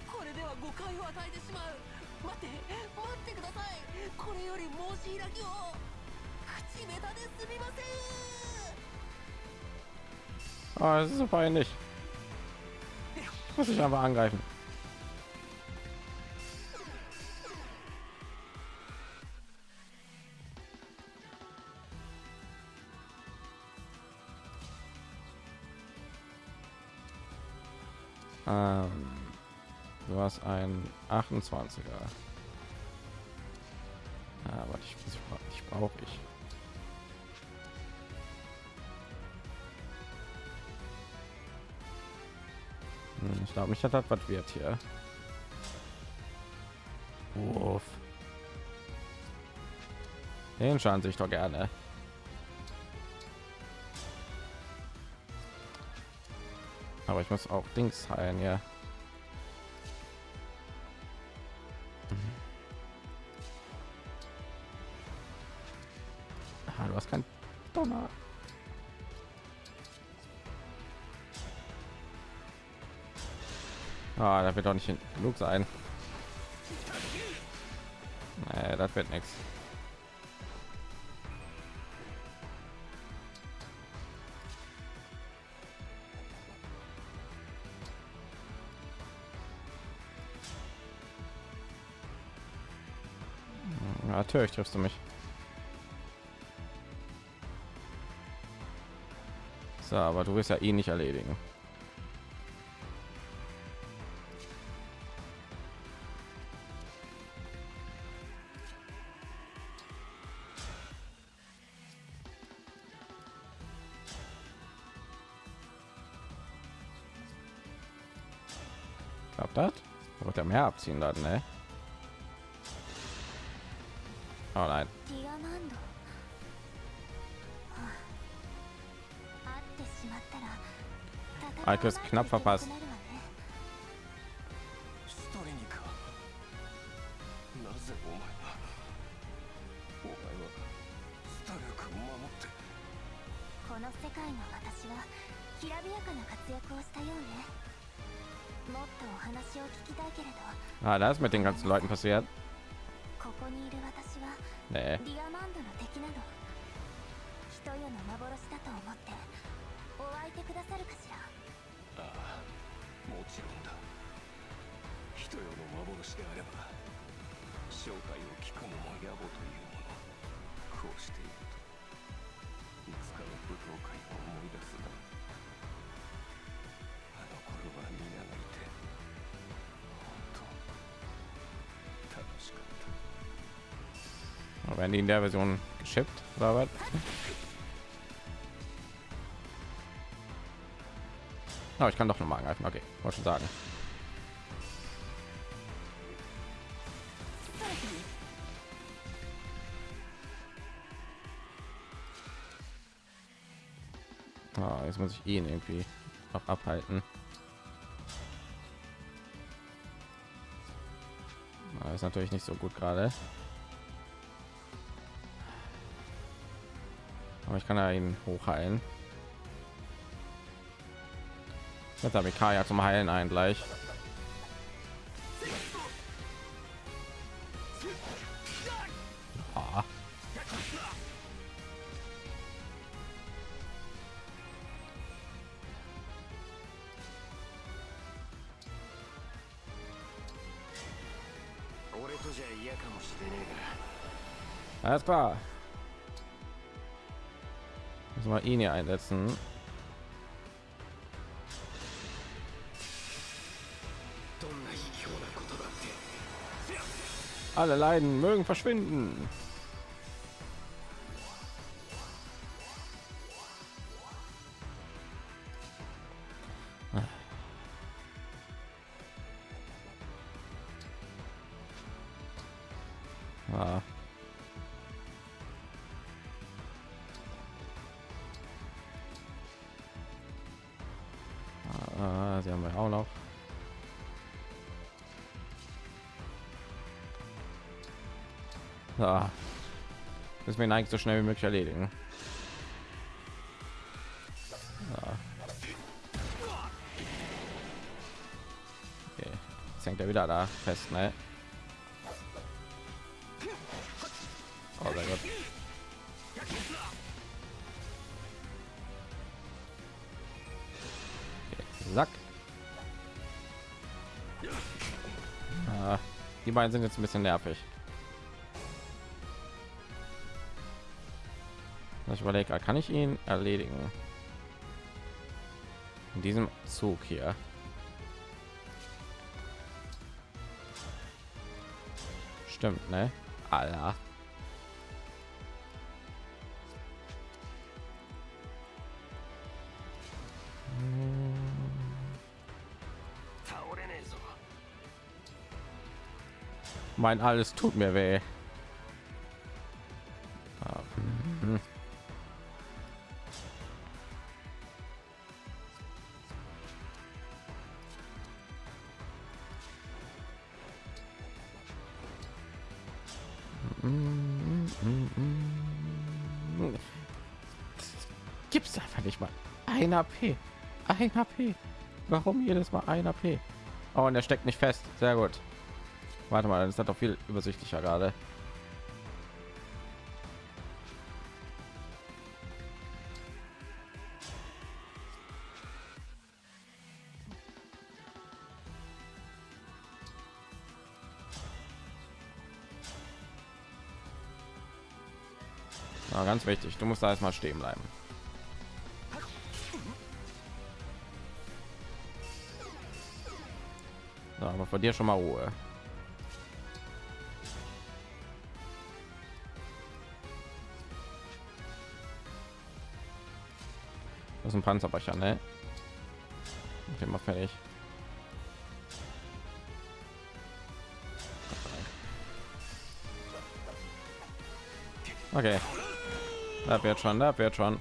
これでは誤解を与えてしまう。待って待ってください。これより申し開きを。口下手ですみません。Oh, das ist so peinlich. Muss ich aber angreifen. Ähm, du hast ein 28er. mich hat, was wird hier? Wurf. Den schauen sich doch gerne. Aber ich muss auch Dings heilen, ja. doch nicht genug sein. Nee, das wird nichts. Hm, natürlich triffst du mich. So, aber du wirst ja ihn eh nicht erledigen. her abziehen dann, ne? Oh nein. Alkes knapp verpasst. was mit den ganzen Leuten passiert? Nee. Legendärversion geschippt oder was? Aber ich kann doch noch mal angreifen. Okay, wollte schon sagen. Ah, jetzt muss ich ihn irgendwie noch abhalten. Ah, ist natürlich nicht so gut gerade. aber ich kann ja ihn hochheilen jetzt habe ich kaya zum heilen ein gleich ah. Alles klar mal ihn hier einsetzen. Alle Leiden mögen verschwinden. ihn eigentlich so schnell wie möglich erledigen. Ja. Okay. Jetzt hängt er wieder da fest, ne? Oh mein Gott. Sack. Ja. Ah, die beiden sind jetzt ein bisschen nervig. Ich überlege, kann ich ihn erledigen? In diesem Zug hier. Stimmt, ne? Alter. Mein alles tut mir weh. 1 AP. 1 AP. Warum jedes Mal 1 AP? Oh, und er steckt nicht fest. Sehr gut. Warte mal, dann ist das doch viel übersichtlicher gerade. ganz wichtig. Du musst da erstmal stehen bleiben. Aber von dir schon mal Ruhe. Das ist ein Panzerbrecher, ne? Okay, mal fertig. Okay. Da wird schon, da wird schon.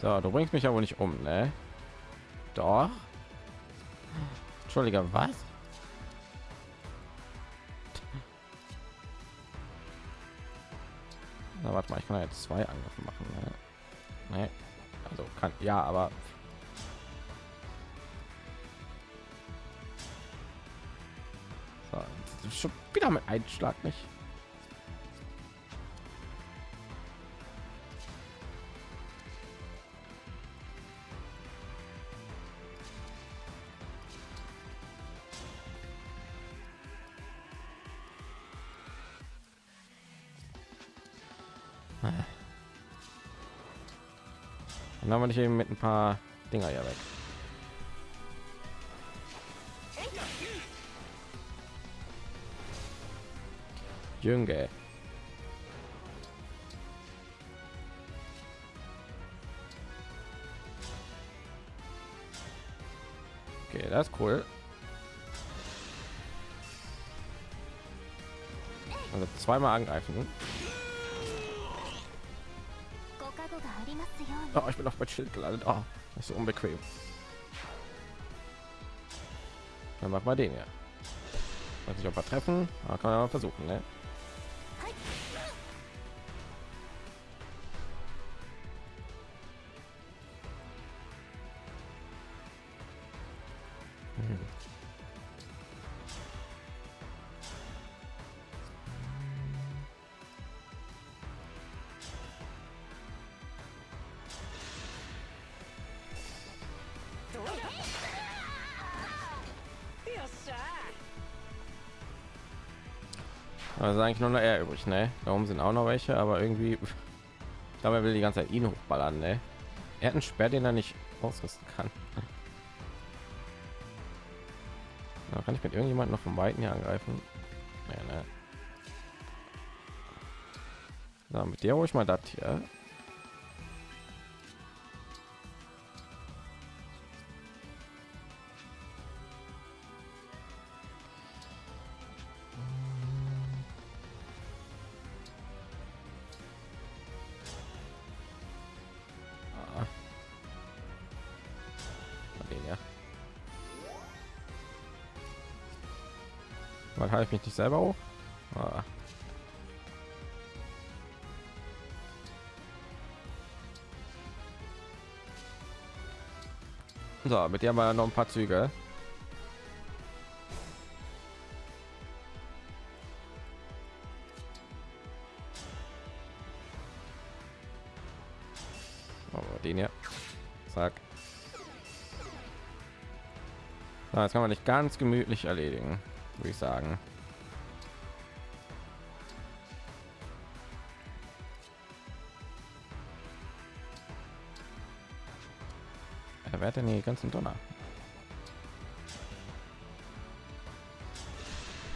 So, du bringst mich wohl nicht um, ne? Doch. Entschuldige, was? Na, warte mal, ich kann jetzt zwei Angriffe machen. Ne? Nee. Also kann ja, aber so, schon wieder mit Einschlag nicht. Nicht eben mit ein paar Dinger hier weg. Jünge. Okay, das ist cool. Also zweimal angreifen. Oh, ich bin auf mein Schild gelandet. Oh, das ist so unbequem. Dann machen wir den ja. Weiß nicht, ob wir treffen, aber kann man versuchen, ne? Also eigentlich nur noch er übrig, ne? Da oben sind auch noch welche, aber irgendwie, er will die ganze Zeit ihn hochballern, ne? Er hat einen Sperr, den er nicht ausrüsten kann. Da kann ich mit irgendjemand noch vom Weiten hier angreifen. Ja, ne? So, mit dir ich mal das hier. schreibe ich nicht selber auch. Ah. So, mit dir haben wir noch ein paar Züge. Oh, den hier. Zack. Ah, so, jetzt kann man nicht ganz gemütlich erledigen, würde ich sagen. hat denn die ganzen Donner?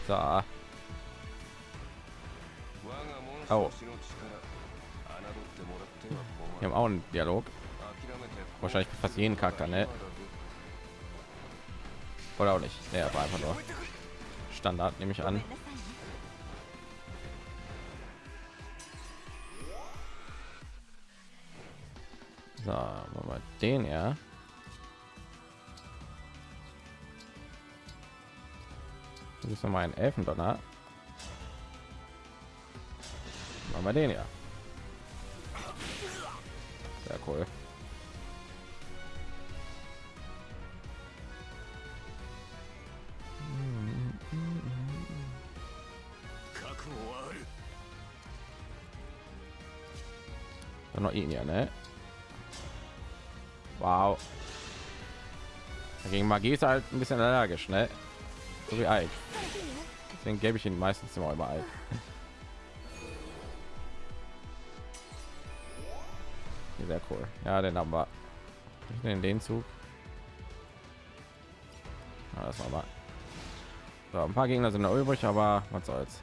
Da. Oh. Wir haben auch einen Dialog. Wahrscheinlich fast jeden Charakter, ne? Oder auch nicht. Der war einfach nur Standard, nehme ich an. So, mal den ja. ist noch mal ein Elfendonner. Machen wir den ja. Sehr cool. Dann noch ihn ja, ne? Wow. Gegen Magie ist halt ein bisschen allergisch, ne? So wie Eich. Deswegen gebe ich ihn meistens immer über Ike. Hier, Sehr cool. Ja, den haben wir. Ich nehme den Zug. Ja, das war mal. So, ein paar Gegner sind noch übrig, aber was soll's.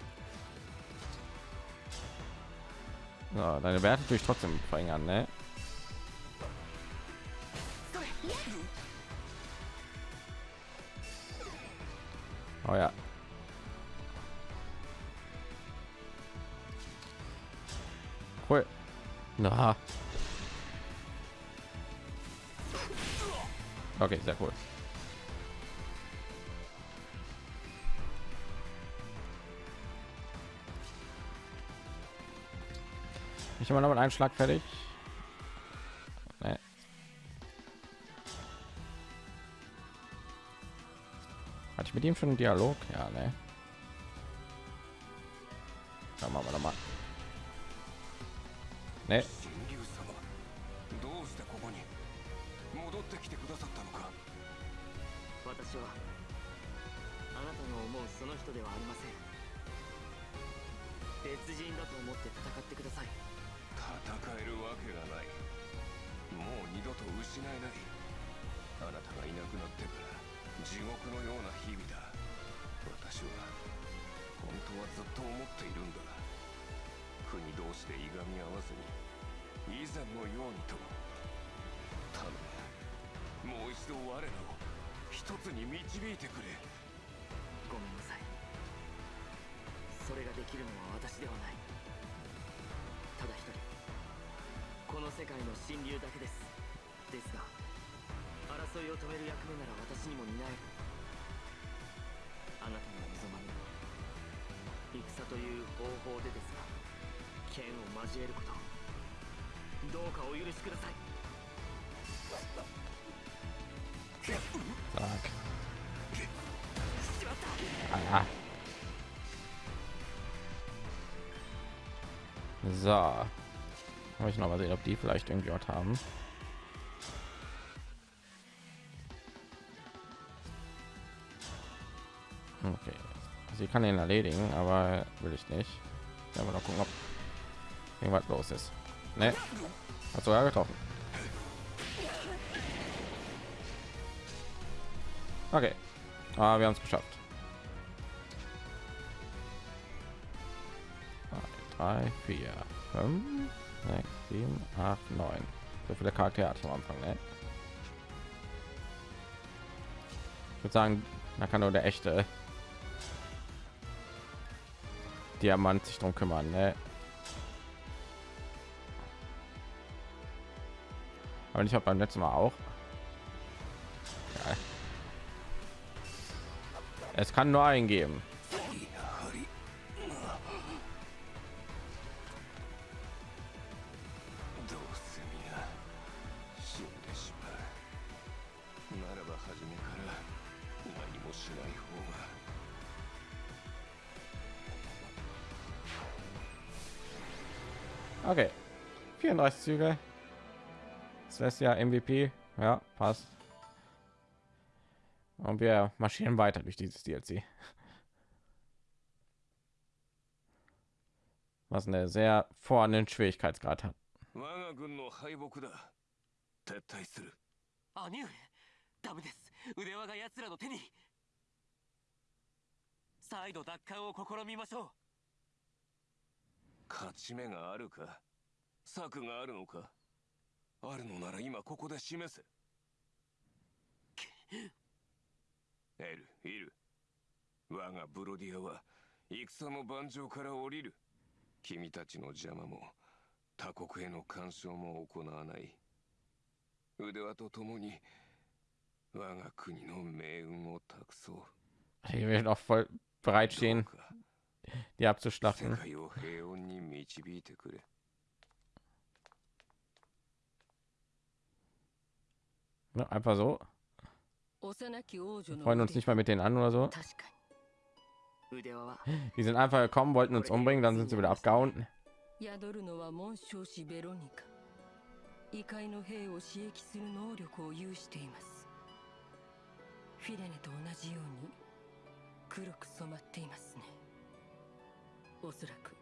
So, deine Werte durch trotzdem verringern, ne? Oh ja. Cool. Na. Okay, sehr cool. Ich habe noch mit einem Schlag fertig. Nee. Hatte ich mit ihm schon einen Dialog? Ja, ne. Ne, 神竜様どうしてここに戻ってきてくださったのか。私はあなたの思うその人ではありません。別人だと思って戦ってください。戦えるわけがない。もう二度と失えない。あなたがいなくなってから地獄のような日々だ。私は本当はずっと思っているんだ国同士でいがみ合わずに。以前のようにと頼む。もう一度我らを一つに導いてくれ。ごめんなさい。それができるのは私ではない。ただ一人。この世界の神竜だけです。ですが争いを止める役目なら私にも担える。あなたの望まぬ戦という方法でです。剣を交えることどうかお許しください Zack. Ah. So. Habe ich noch mal sehen, ob die vielleicht irgendwie was haben. Okay. Sie kann ihn erledigen, aber will ich nicht. Ja, mal noch gucken, ob irgendwas los ist. Ne? Hat sogar getroffen. Okay. Aber wir haben es geschafft. Drei, vier, fünf, sechs, sieben, acht, neun. So viele Charaktere ich am Anfang, ne? Ich würde sagen, da kann nur der echte Diamant sich drum kümmern, ne? Und ich habe beim letzten Mal auch. Ja. Es kann nur eingeben. Okay. 34 Züge. Celestia MVP. Ja, passt. Und wir marschieren weiter durch dieses DLC. Was eine sehr vorhandenen Schwierigkeitsgrad hat. 我が軍の敗北だ撤退する兄上ダメです腕輪が奴らの手に再度奪還を試みましょう勝ち目があるか策があるのか あるのなら今ここで示せ。エルいる。我がブロディアは戦の盤上から降りる。君たちの邪魔も他国への干渉も行わない。腕輪と共に我が国の命運を託そう。Die werden auch voll bereitstehen, か die 世 abzuschlachten. 界を平穏に導いてくれ Ne, einfach so. 幼き王女の Freuen uns nicht mal mit denen an oder so. 確かに腕輪は Die sind einfach gekommen, wollten uns umbringen, dann sind sie wieder abgehauen. 宿るのは紋章師ベロニカ異界の兵を刺激する能力を有していますフィレネと同じように黒く染まっていますねおそらく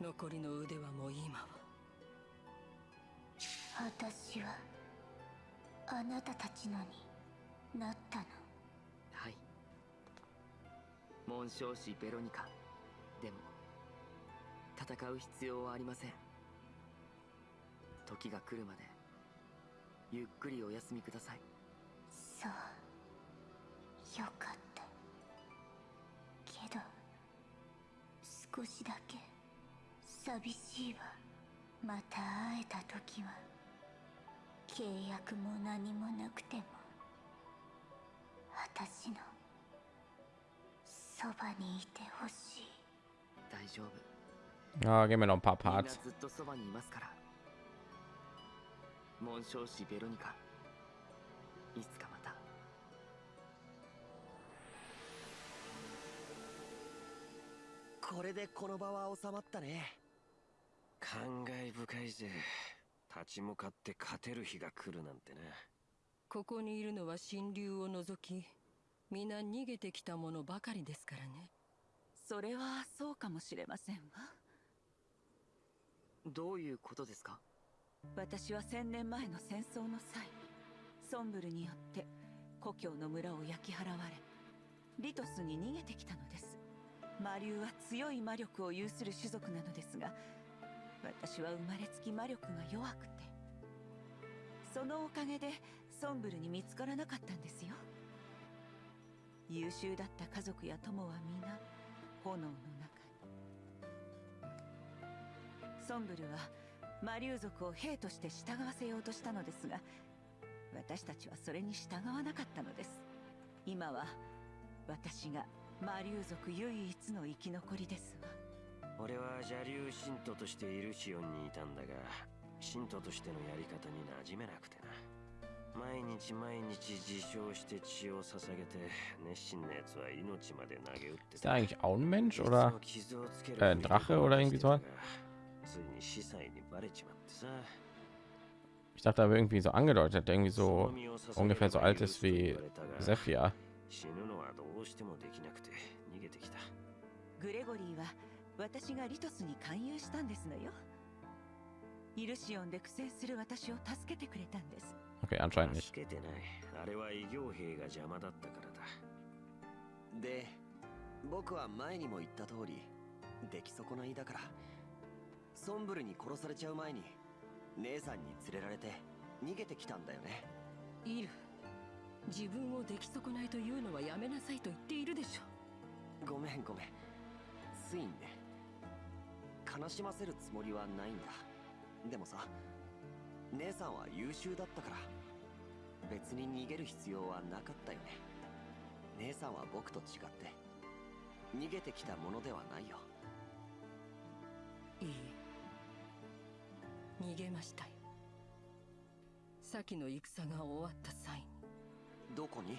残りの腕はもう今は私はあなたたちのになったの。はい。紋章師ベロニカ。でも戦う必要はありません。時が来るまでゆっくりお休みください。そう。よかった。けど少しだけ寂しいわまた会えた時は契約も何もなくても私のそばにいてほしい。大丈夫。gehen wir noch ein paar みんな Parts. ずっとそばにいますから。紋章師ベロニカ。いつかまた。これでこの場は収まったね。感慨深いぜ立ち向かって勝てる日が来るなんてなここにいるのは神竜を除き皆逃げてきたものばかりですからね。それはそうかもしれませんわ。どういうことですか？私は千年前の戦争の際ソンブルによって故郷の村を焼き払われリトスに逃げてきたのです。魔竜は強い魔力を有する種族なのですが私は生まれつき魔力が弱くてそのおかげでソンブルに見つからなかったんですよ。優秀だった家族や友は皆炎の中に。ソンブルは魔竜族を兵として従わせようとしたのですが私たちはそれに従わなかったのです。今は私が魔竜族唯一の生き残りですわ。俺は邪竜信徒としてイルシオンにいたんだが信徒としてのやり方に馴染めなくてな毎日毎日自称して血を捧げて熱心な奴は命まで投げ打って Ist der eigentlich auch ein Mensch 実 oder は傷をつける äh, ein Drache oder irgendwie so? ついに司祭にバレちまってさ Ich dachte aber irgendwie so angedeutet, der irgendwie so ungefähr so alt ist wie Sephia. 死ぬのはどうしてもできなくて逃げてきたグレゴリーは 私がリトスに勧誘したんですのよ。イルシオンで苦戦する私を助けてくれたんです。Okay, anscheinend nicht. 助けてない。あれは異形兵が邪魔だったからだ。で僕は前にも言った通り出来損ないだから。ソンブルに殺されちゃう前に姉さんに連れられて逃げてきたんだよね。イル自分を出来損ないというのはやめなさいと言っているでしょ。ごめんごめん。ついにね悲しませるつもりはないんだ。でもさ姉さんは優秀だったから別に逃げる必要はなかったよね。姉さんは僕と違って逃げてきたものではないよ。いいえ。逃げましたよ。先の戦が終わった際に。どこに？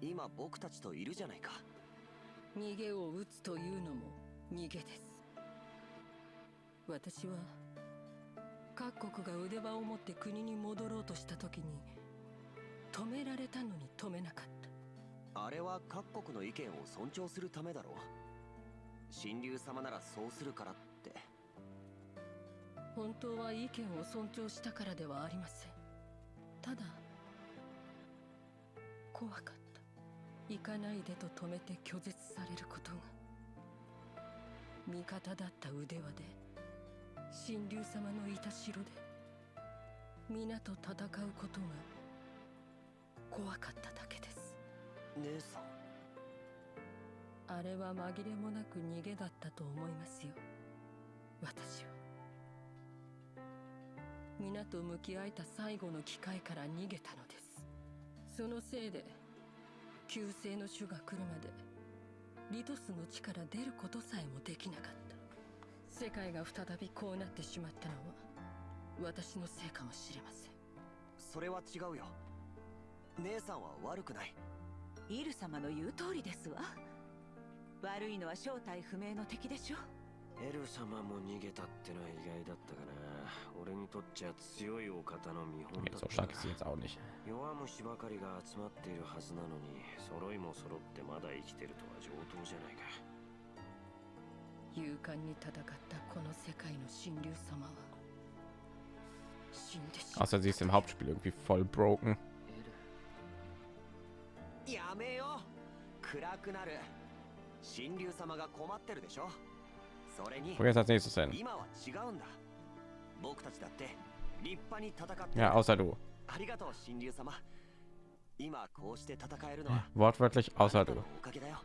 今僕たちといるじゃないか。逃げを打つというのも逃げです私は各国が腕輪を持って国に戻ろうとした時に止められたのに止めなかった。あれは各国の意見を尊重するためだろ神竜様ならそうするからって。本当は意見を尊重したからではありません。ただ怖かった。行かないでと止めて拒絶されることが。味方だった腕輪で神竜様のいた城で皆と戦うことが怖かっただけです。姉さん。あれは紛れもなく逃げだったと思いますよ。私は。皆と向き合えた最後の機会から逃げたのです。そのせいで旧姓の種が来るまでリトスの地から出ることさえもできなかった世界が再びこうなってしまったのは私のせいかもしれません。それは違うよ。姉さんは悪くない。イル様の言う通りですわ。悪いのは正体不明の敵でしょ。エル様も逃げたってのは意外だったかな。俺にとっちゃ強いお方の見本だった.弱虫ばかりが集まっているはずなのに揃いも揃ってまだ生きてるとは上等じゃないか勇敢に戦ったこの世界の神竜様は死んでしまう Außer sie ist im Hauptspiel irgendwie voll broken. やめよ暗くなる。神竜様が困ってるでしょ？それに Wo geht's als nächstes hin? 今は違うんだ。僕たちだって立派に戦ってる。Ja, außer du. ありがとう神竜様。今こうして戦えるのは Wortwörtlich あ außer なた du. のおかげだよ。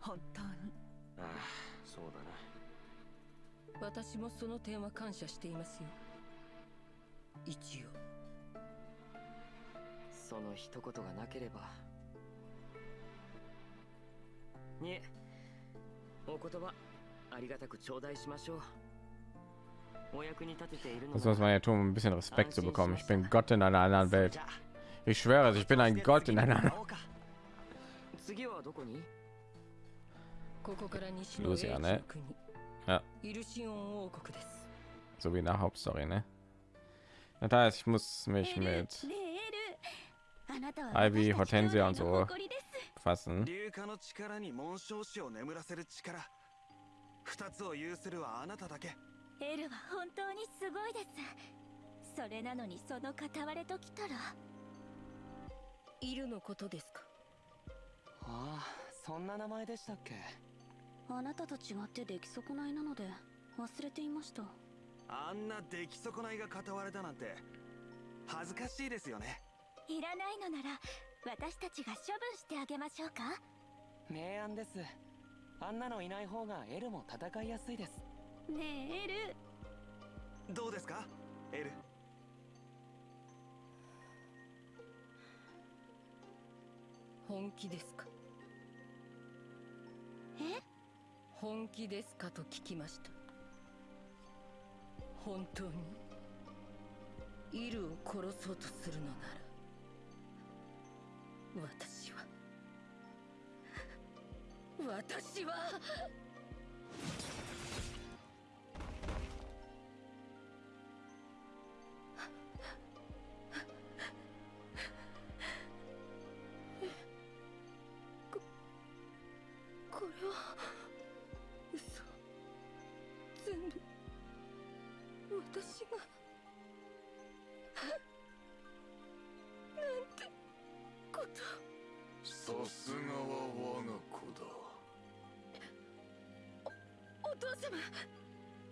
本当に。ああそうだな私もその点は感謝していますよ一応その一言がなければいえお言葉ありがたく頂戴しましょうお役に立てているの Das な muss man ja tun, um ein bisschen Respekt zu bekommen. Ich bin Gott in einer anderen Welt. Ich schwöre, ich bin ein Gott in einer 会おうか Ja. So wie in der Hauptstory, ne? Das heißt, ich muss mich mit Ivy, Hortensia und so fassen. エルは本当にすごいですそれなのにその片割れときたらイルのことですかああそんな名前でしたっけあなたと違って出来損ないなので忘れていました。あんな出来損ないが片割れだなんて恥ずかしいですよね。いらないのなら私たちが処分してあげましょうか？明暗です。あんなのいない方がエルも戦いやすいです。ねえエル。どうですか？エル。本気ですか？本気ですかと聞きました。本当に？イルを殺そうとするのなら私は私は！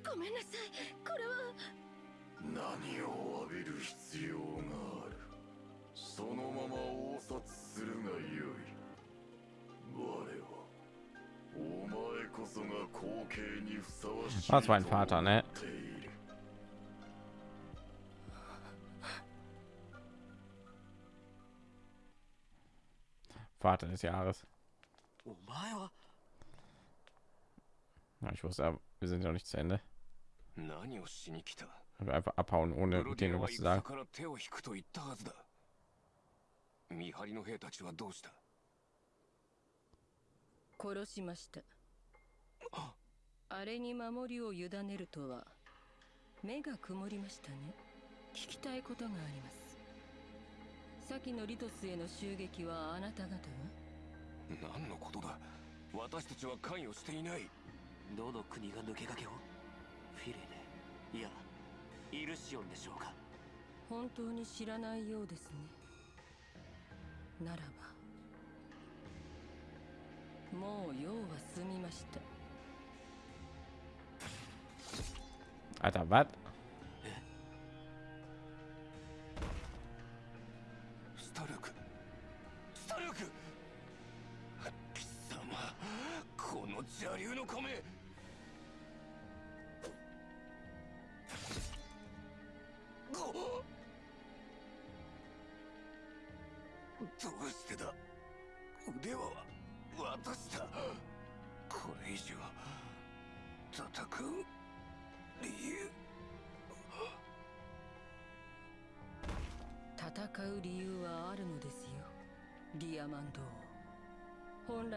ごめんなさいこれは何を浴びる必要があるそのまま応殺するがよい我はお前こそが後継にふさわしい Das war ein Vater, ne? と思っている Vater des Jahres. お前は Ja, ich wusste, aber wir sind ja noch nicht zu Ende. 何をしに来た？Wir einfach abhauen, ブ ohne denen was zu 戦 sagen. から手を引くと言ったはずだ。見張りの兵たちはどうした？殺しました。あれに守りを委ねるとは目が曇りましたね。聞きたいことがあります。先のリトスへの襲撃はあなた方が何のことだ？私たちは関与していないどの国が抜け駆けを？フィレネいやイルシオンでしょうか。本当に知らないようですね。ならばもう用は済みました。was? ス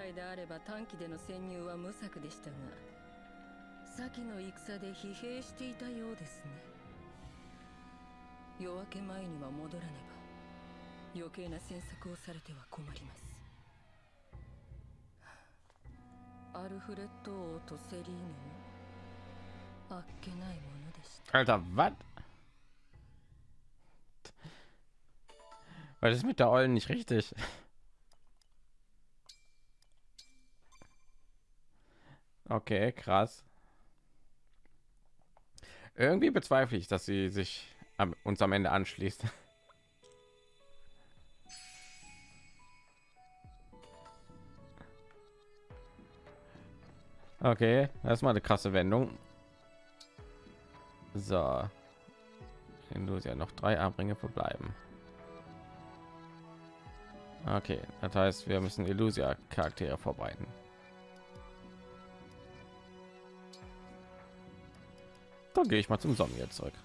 来であれば短期での潜入は無策でしたが先の戦で疲弊していたようですね夜明け前には戻らねば余計な詮索をされては困りますアルフレッド王とセリーヌもあっけないものでした Alter, was? Was ist mit der Eulen nicht richtig? Okay, krass. Irgendwie bezweifle ich, dass sie sich am, uns am Ende anschließt. Okay, das ist mal eine krasse Wendung. So. ja noch drei Abringe verbleiben. Okay, das heißt, wir müssen Illusia Charaktere vorbereiten. Dann gehe ich mal zum jetzt zurück.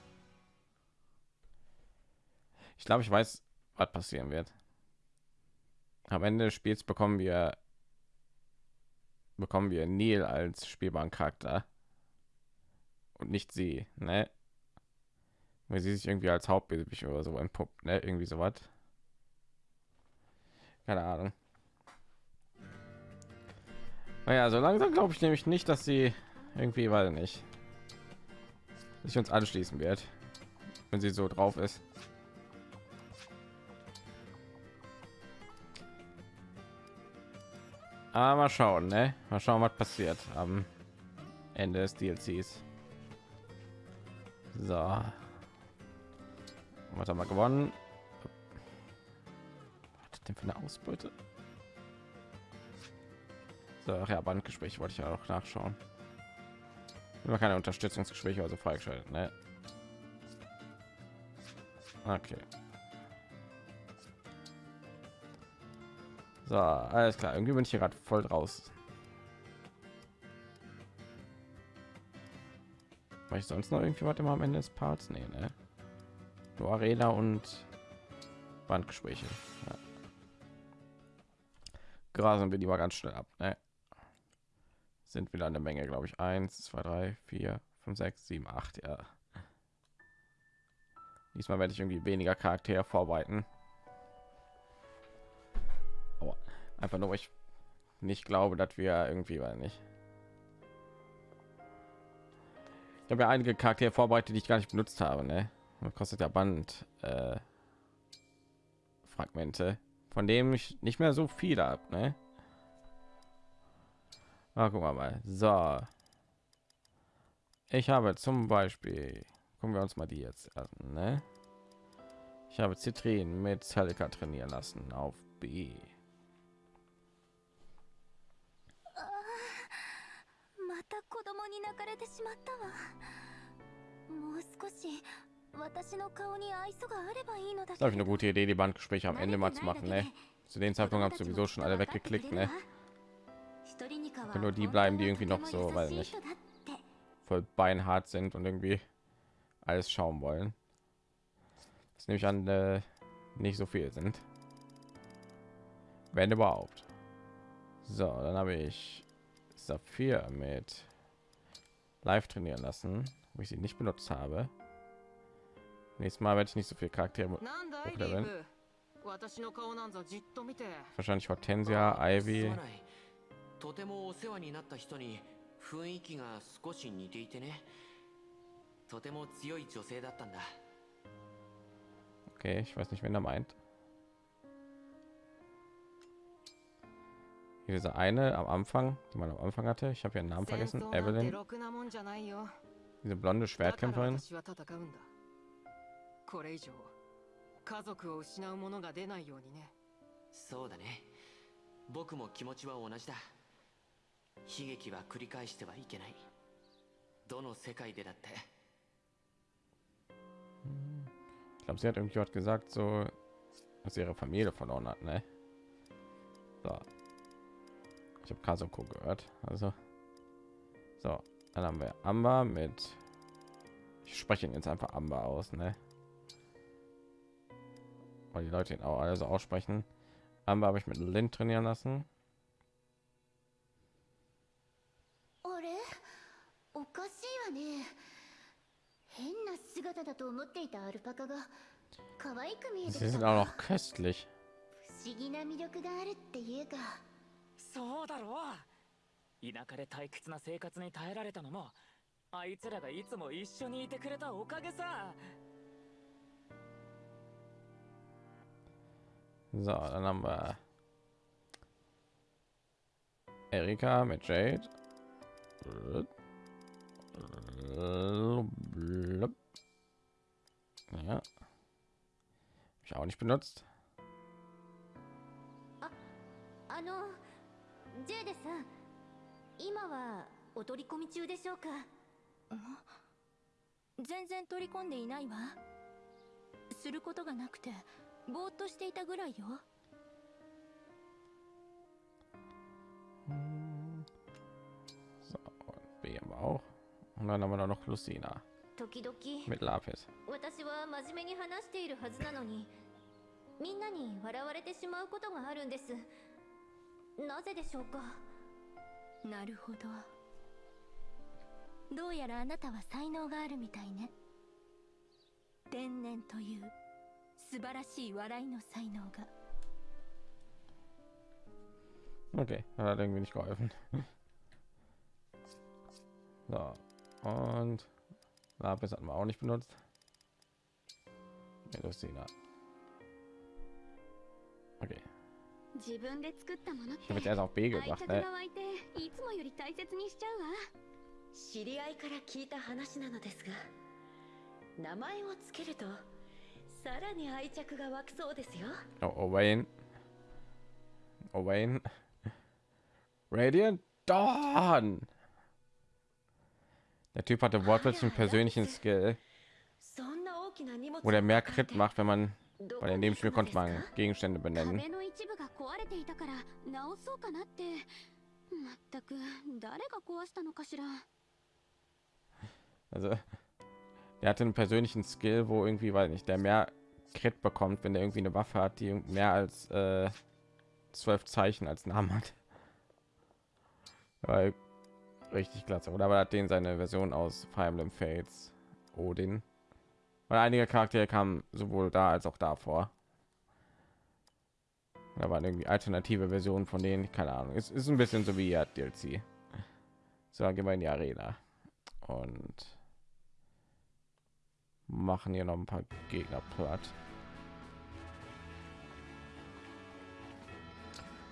Ich glaube, ich weiß, was passieren wird. Am Ende des Spiels bekommen wir bekommen wir Neil als spielbaren Charakter und nicht sie, ne? Weil sie sich irgendwie als Hauptbösewicht oder so entpuppt, ne? Irgendwie so was. Keine Ahnung. Naja, so langsam glaube ich nämlich nicht, dass sie irgendwie, weil nicht, sich uns anschließen wird, wenn sie so drauf ist. Aber mal schauen, ne? Mal schauen, was passiert am Ende des DLCs. So. Was haben wir gewonnen? Was denn für eine Ausbeute? So, ja, Bandgespräch wollte ich ja auch nachschauen. Immer keine Unterstützungsgespräche also freigeschaltet, ne? Okay. So, alles klar. Irgendwie bin ich hier gerade voll draus. Weil ich sonst noch irgendwie was immer am Ende des Parts? Nee, ne? Nur Arena und Bandgespräche. Ja. Grasen wir mal ganz schnell ab, ne? Sind wieder eine Menge, glaube ich. Eins, zwei, drei, vier, fünf, sechs, sieben, acht, ja. Diesmal werde ich irgendwie weniger Charaktere vorbereiten. Aber einfach nur, ich nicht glaube, dass wir irgendwie, weil nicht. Ich habe ja einige Charaktere vorbereitet, die ich gar nicht benutzt habe. Ne? Das kostet ja Band äh, Fragmente, von dem ich nicht mehr so viel habe. Ne? Ah, guck mal, mal. So. Ich habe zum Beispiel, gucken wir uns mal die jetzt an, ne? Ich habe Zitrin mit Celica trainieren lassen auf B. Das ist eine gute Idee, die Bandgespräche am Ende mal zu machen, ne? Zu dem Zeitpunkt haben sowieso schon alle weggeklickt, ne? Können nur die bleiben, die irgendwie noch so, weil nicht voll beinhart sind und irgendwie alles schauen wollen. Das nehme ich an, äh, nicht so viel sind. Wenn überhaupt. So, dann habe ich Saphir mit live trainieren lassen. wo ich sie nicht benutzt habe. Nächstes Mal werde ich nicht so viele Charaktere hochleveln. Wahrscheinlich Hortensia, Ivy. とてもお世話になった人に雰囲気が少し似ていてねとても強い女性だったんだ Okay, ich weiß nicht, wen er meint. Hier diese eine am Anfang, die man am Anfang hatte. Ich habe ihren Namen vergessen. Evelyn. Diese blonde Schwertkämpferin. これ以上家族を失うものが出ないようにねそうだね僕も気持ちは同じだ悲劇は繰り返してはいけないどの世界でだって Ich glaube, sie hat irgendwie was gesagt, so, dass sie ihre Familie verloren hat, ne? So. Ich habe Kasoko gehört, also. So, dann haben wir Amber mit. Ich spreche ihn jetzt einfach Amber aus, ne? Weil die Leute ihn auch also aussprechen. Amber habe ich mit Lin trainieren lassen. と思っていたアルパカが可愛く見えて Sie sind auch noch köstlich. 不思議な魅力があるっていうか。そうだろう。田舎で退屈な生活に耐えられたのもあいつらがいつも一緒にいてくれたおかげさ。So, dann haben wir Erika mit Jade. Ja. Hab ich auch nicht benutzt. あのジェイデさん今はお取り込み中でしょうか全然取り込んでいないわすることがなくてぼーっとしていたぐらいよ So, und B haben wir auch. Und dann haben wir da noch Lucina 時々 mit Lapis. 私は真面目に話しているはずなのにみんなに笑われてしまうことがあるんです。なぜでしょうか？なるほど。どうやらあなたは才能があるみたいね。天然という素晴らしい笑いの才能が。Okay, hat irgendwie nicht geholfen. So, und Lapis hatten wir auch nicht benutzt. Nee, Lucina. Okay, 自分で作ったものっ ich て habe jetzt erst auf B 愛 gebracht. 着 Ne? が湧いていつもより大切にしちゃうわ知り合いから聞いた話なのですが名前をつけるとさらに愛着が湧くそうですよ Oh, Owain. Owain. Radiant Dawn. Der Typ hatte wortwörtlich einen persönlichen Skill, wo der mehr Crit macht, wenn man bei dem Spiel konnte man Gegenstände benennen. Also, der hatte einen persönlichen Skill, wo irgendwie, weiß nicht, der mehr Crit bekommt, wenn er irgendwie eine Waffe hat, die mehr als äh, zwölf äh, Zeichen als Namen hat. Weil richtig klasse. Oder hat den seine Version aus Fire Emblem Fates Odin. Weil einige Charaktere kamen sowohl da als auch davor. Da waren irgendwie alternative Versionen von denen, keine Ahnung. Es ist ein bisschen so wie ja, DLC. So, gehen wir in die Arena und machen hier noch ein paar Gegner platt.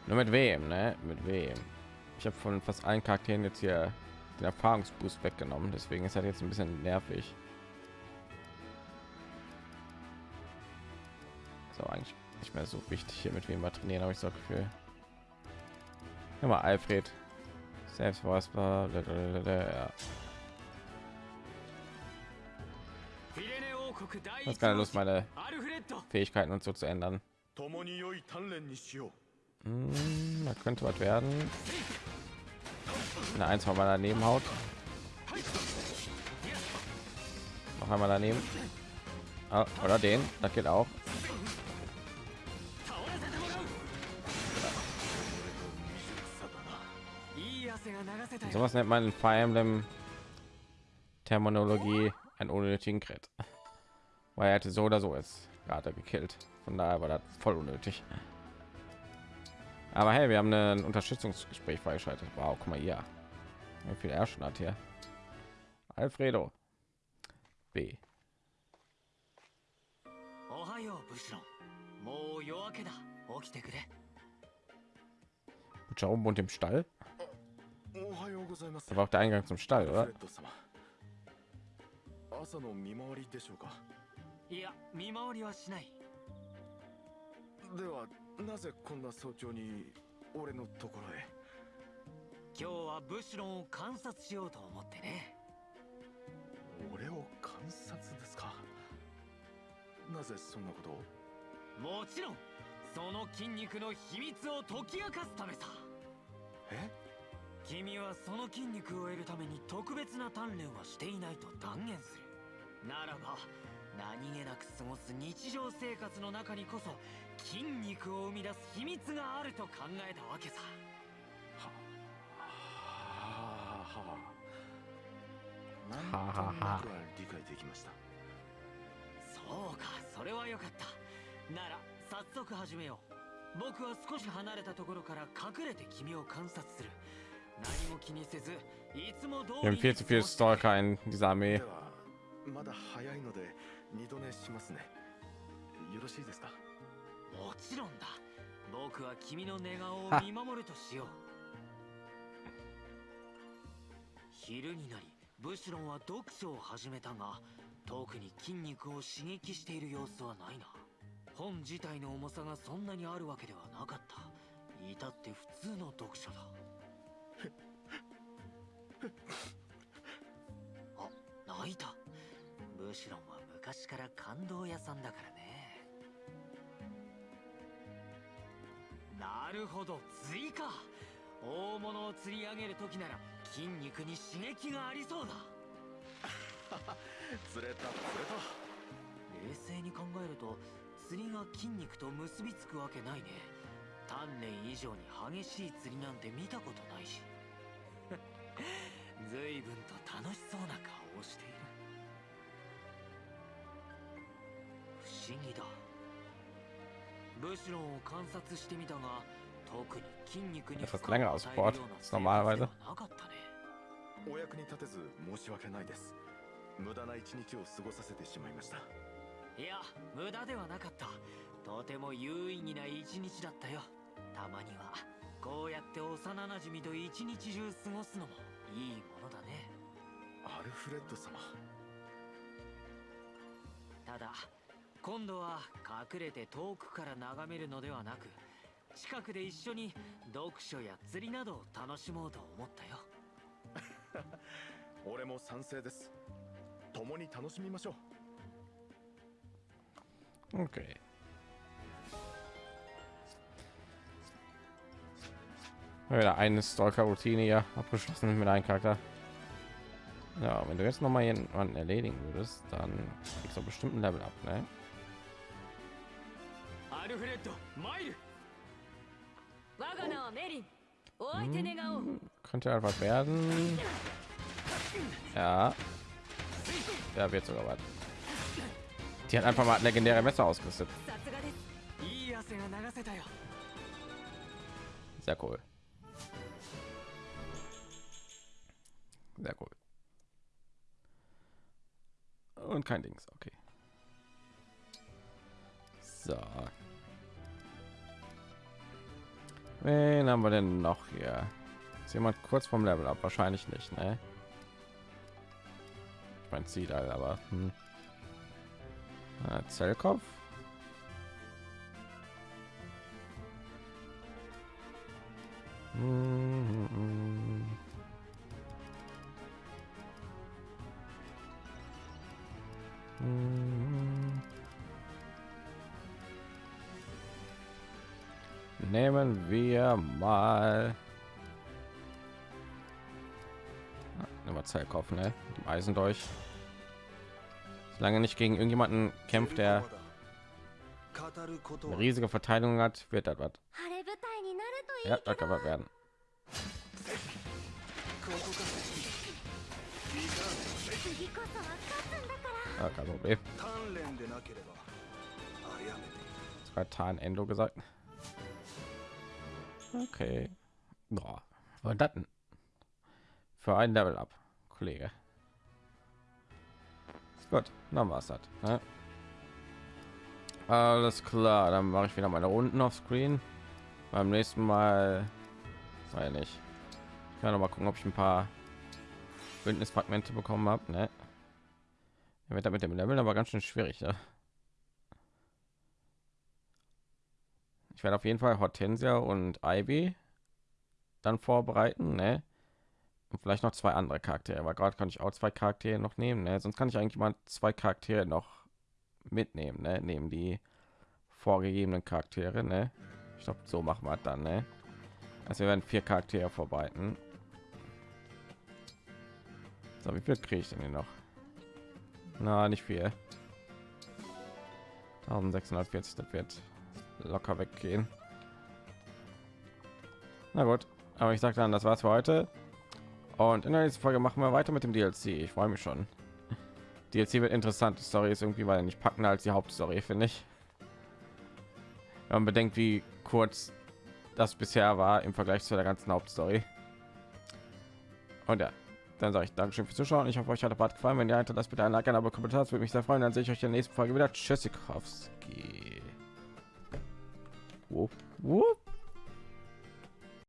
Nur mit wem, ne? Mit wem? ich habe von fast allen Charakteren jetzt hier den Erfahrungsboost weggenommen, deswegen ist er jetzt ein bisschen nervig. So eigentlich nicht mehr so wichtig hier mit wem wir trainieren, habe ich so Gefühl. Immer Alfred. Selbst was war. Das keine Lust, meine Fähigkeiten und so zu ändern. Hm, da könnte was werden. Wenn er eins mal daneben haut. Noch einmal daneben. Ah, oder den, das geht auch. So was nennt man in Fire Emblem Terminologie einen unnötigen Crit. Weil er hätte so oder so ist gerade gekillt. Von daher war das voll unnötig. Aber hey, wir haben ein Unterstützungsgespräch freigeschaltet. Wow, guck mal hier. Wie viel er schon hat hier. Alfredo. B. おはようブシロンもう夜明けだ起きてくれ Butcher oben und im Stall. おはようございます Da war auch der Eingang zum Stall, フ oder? レッド様朝の見回りでしょうかいや見回りはしないでは なぜこんな早朝に俺のところへ？今日はブシロンを観察しようと思ってね。俺を観察ですか？なぜそんなことを？もちろんその筋肉の秘密を解き明かすためさ。え？君はその筋肉を得るために特別な鍛錬はしていないと断言する。ならば何気なく過ごす日常生活の中にこそ筋肉を生み出す秘密があると考えたわけさ。はあ。はあなんとはあはあはあなくは理解できました。そうかそれはよかった。なら早速始めよう。僕は少し離れたところから隠れて君を観察する。何も気にせずいつも通り viel zu viel Stalker in dieser Armee. ではまだ早いので二度寝しますね。よろしいですか？もちろんだ。僕は君の寝顔を見守るとしよう。昼になりブシロンは読書を始めたが特に筋肉を刺激している様子はないな。本自体の重さがそんなにあるわけではなかった。至って普通の読書だ。あ泣いた。ブシロンは昔から感動屋さんだからねなるほど。釣りか大物を釣り上げる時なら筋肉に刺激がありそうだ。釣れた釣れた。冷静に考えると釣りが筋肉と結びつくわけないね。鍛錬以上に激しい釣りなんて見たことないし。随分と楽しそうな顔をしている。不思議だ Das 負 hat 荷 länger を aus Sport normalerweise. ではなかったね。お役に立てず申し訳ないです。無駄な一日を過ごさせてしまいました。いや無駄ではなかった。とても有意義な一日だったよ。たまにはこうやって幼なじみと一日中過ごすのもいいものだね。アルフレッド様。ただ今度は隠れて遠くから眺めるのではなく近くで一緒に読書や釣りなどを楽しもうと思ったよ俺も賛成です共に楽しみましょう Okay. Wieder eine Stalker-Routine ja abgeschlossen mit einem Charakter. Ja, wenn du jetzt noch mal jemanden erledigen würdest, dann kriegst du bestimmt ein Level ab, ne? アルフレッドマイル我が名はメリンお相手願おう Könnte einfach werden. Ja. Ja, wird sogar was. Die hat einfach mal legendäre Messer ausgerüstet. さすがですいい汗が流せたよ Sehr cool. Sehr cool. Und kein Dings, okay. So. Wen haben wir denn noch hier? Ist jemand kurz vom Level ab? Wahrscheinlich nicht, ne? Ich zieht halt, aber hm. Ah, Zellkopf. Mhm. Mhm. nehmen wir mal immer Zeit kaufen, ne? Dem Eisen durch. Solange nicht gegen irgendjemanden kämpft, der eine riesige Verteidigung hat, wird das was. Ja, das kann was werden. Ja, kein Problem. Zwei Tarn Endo gesagt. Okay. Boah, was das? Für ein Level up, Kollege. Gut, dann war's das. Ne? Alles klar, dann mache ich wieder meine Runden auf Screen. Beim nächsten Mal, weiß nicht. Ich kann noch mal gucken, ob ich ein paar Bündnisfragmente bekommen habe. Ne? Wird mit dem Level aber ganz schön schwierig. Ne? Ich werde auf jeden Fall Hortensia und Ivy dann vorbereiten, ne? Und vielleicht noch zwei andere Charaktere, aber gerade kann ich auch zwei Charaktere noch nehmen, ne? Sonst kann ich eigentlich mal zwei Charaktere noch mitnehmen, ne? Neben die vorgegebenen Charaktere, ne? Ich glaube, so machen wir dann, ne? Also wir werden vier Charaktere vorbereiten. So, wie viel kriege ich denn hier noch? Na, nicht viel. 1640, das wird locker weggehen. Na gut, aber ich sage dann, das war's für heute. Und in der nächsten Folge machen wir weiter mit dem DLC. Ich freue mich schon. DLC wird interessant. Die Story ist irgendwie weil nicht packender als die Hauptstory, finde ich. Wenn man bedenkt, wie kurz das bisher war im Vergleich zu der ganzen Hauptstory. Und ja, dann sage ich Dankeschön fürs Zuschauen. Ich hoffe, euch hat der Part gefallen. Wenn ihr das bitte ein Like, ein Abo, Kommentar, das würde mich sehr freuen. Dann sehe ich euch in der nächsten Folge wieder. Tschüssikowski. Whoop, whoop.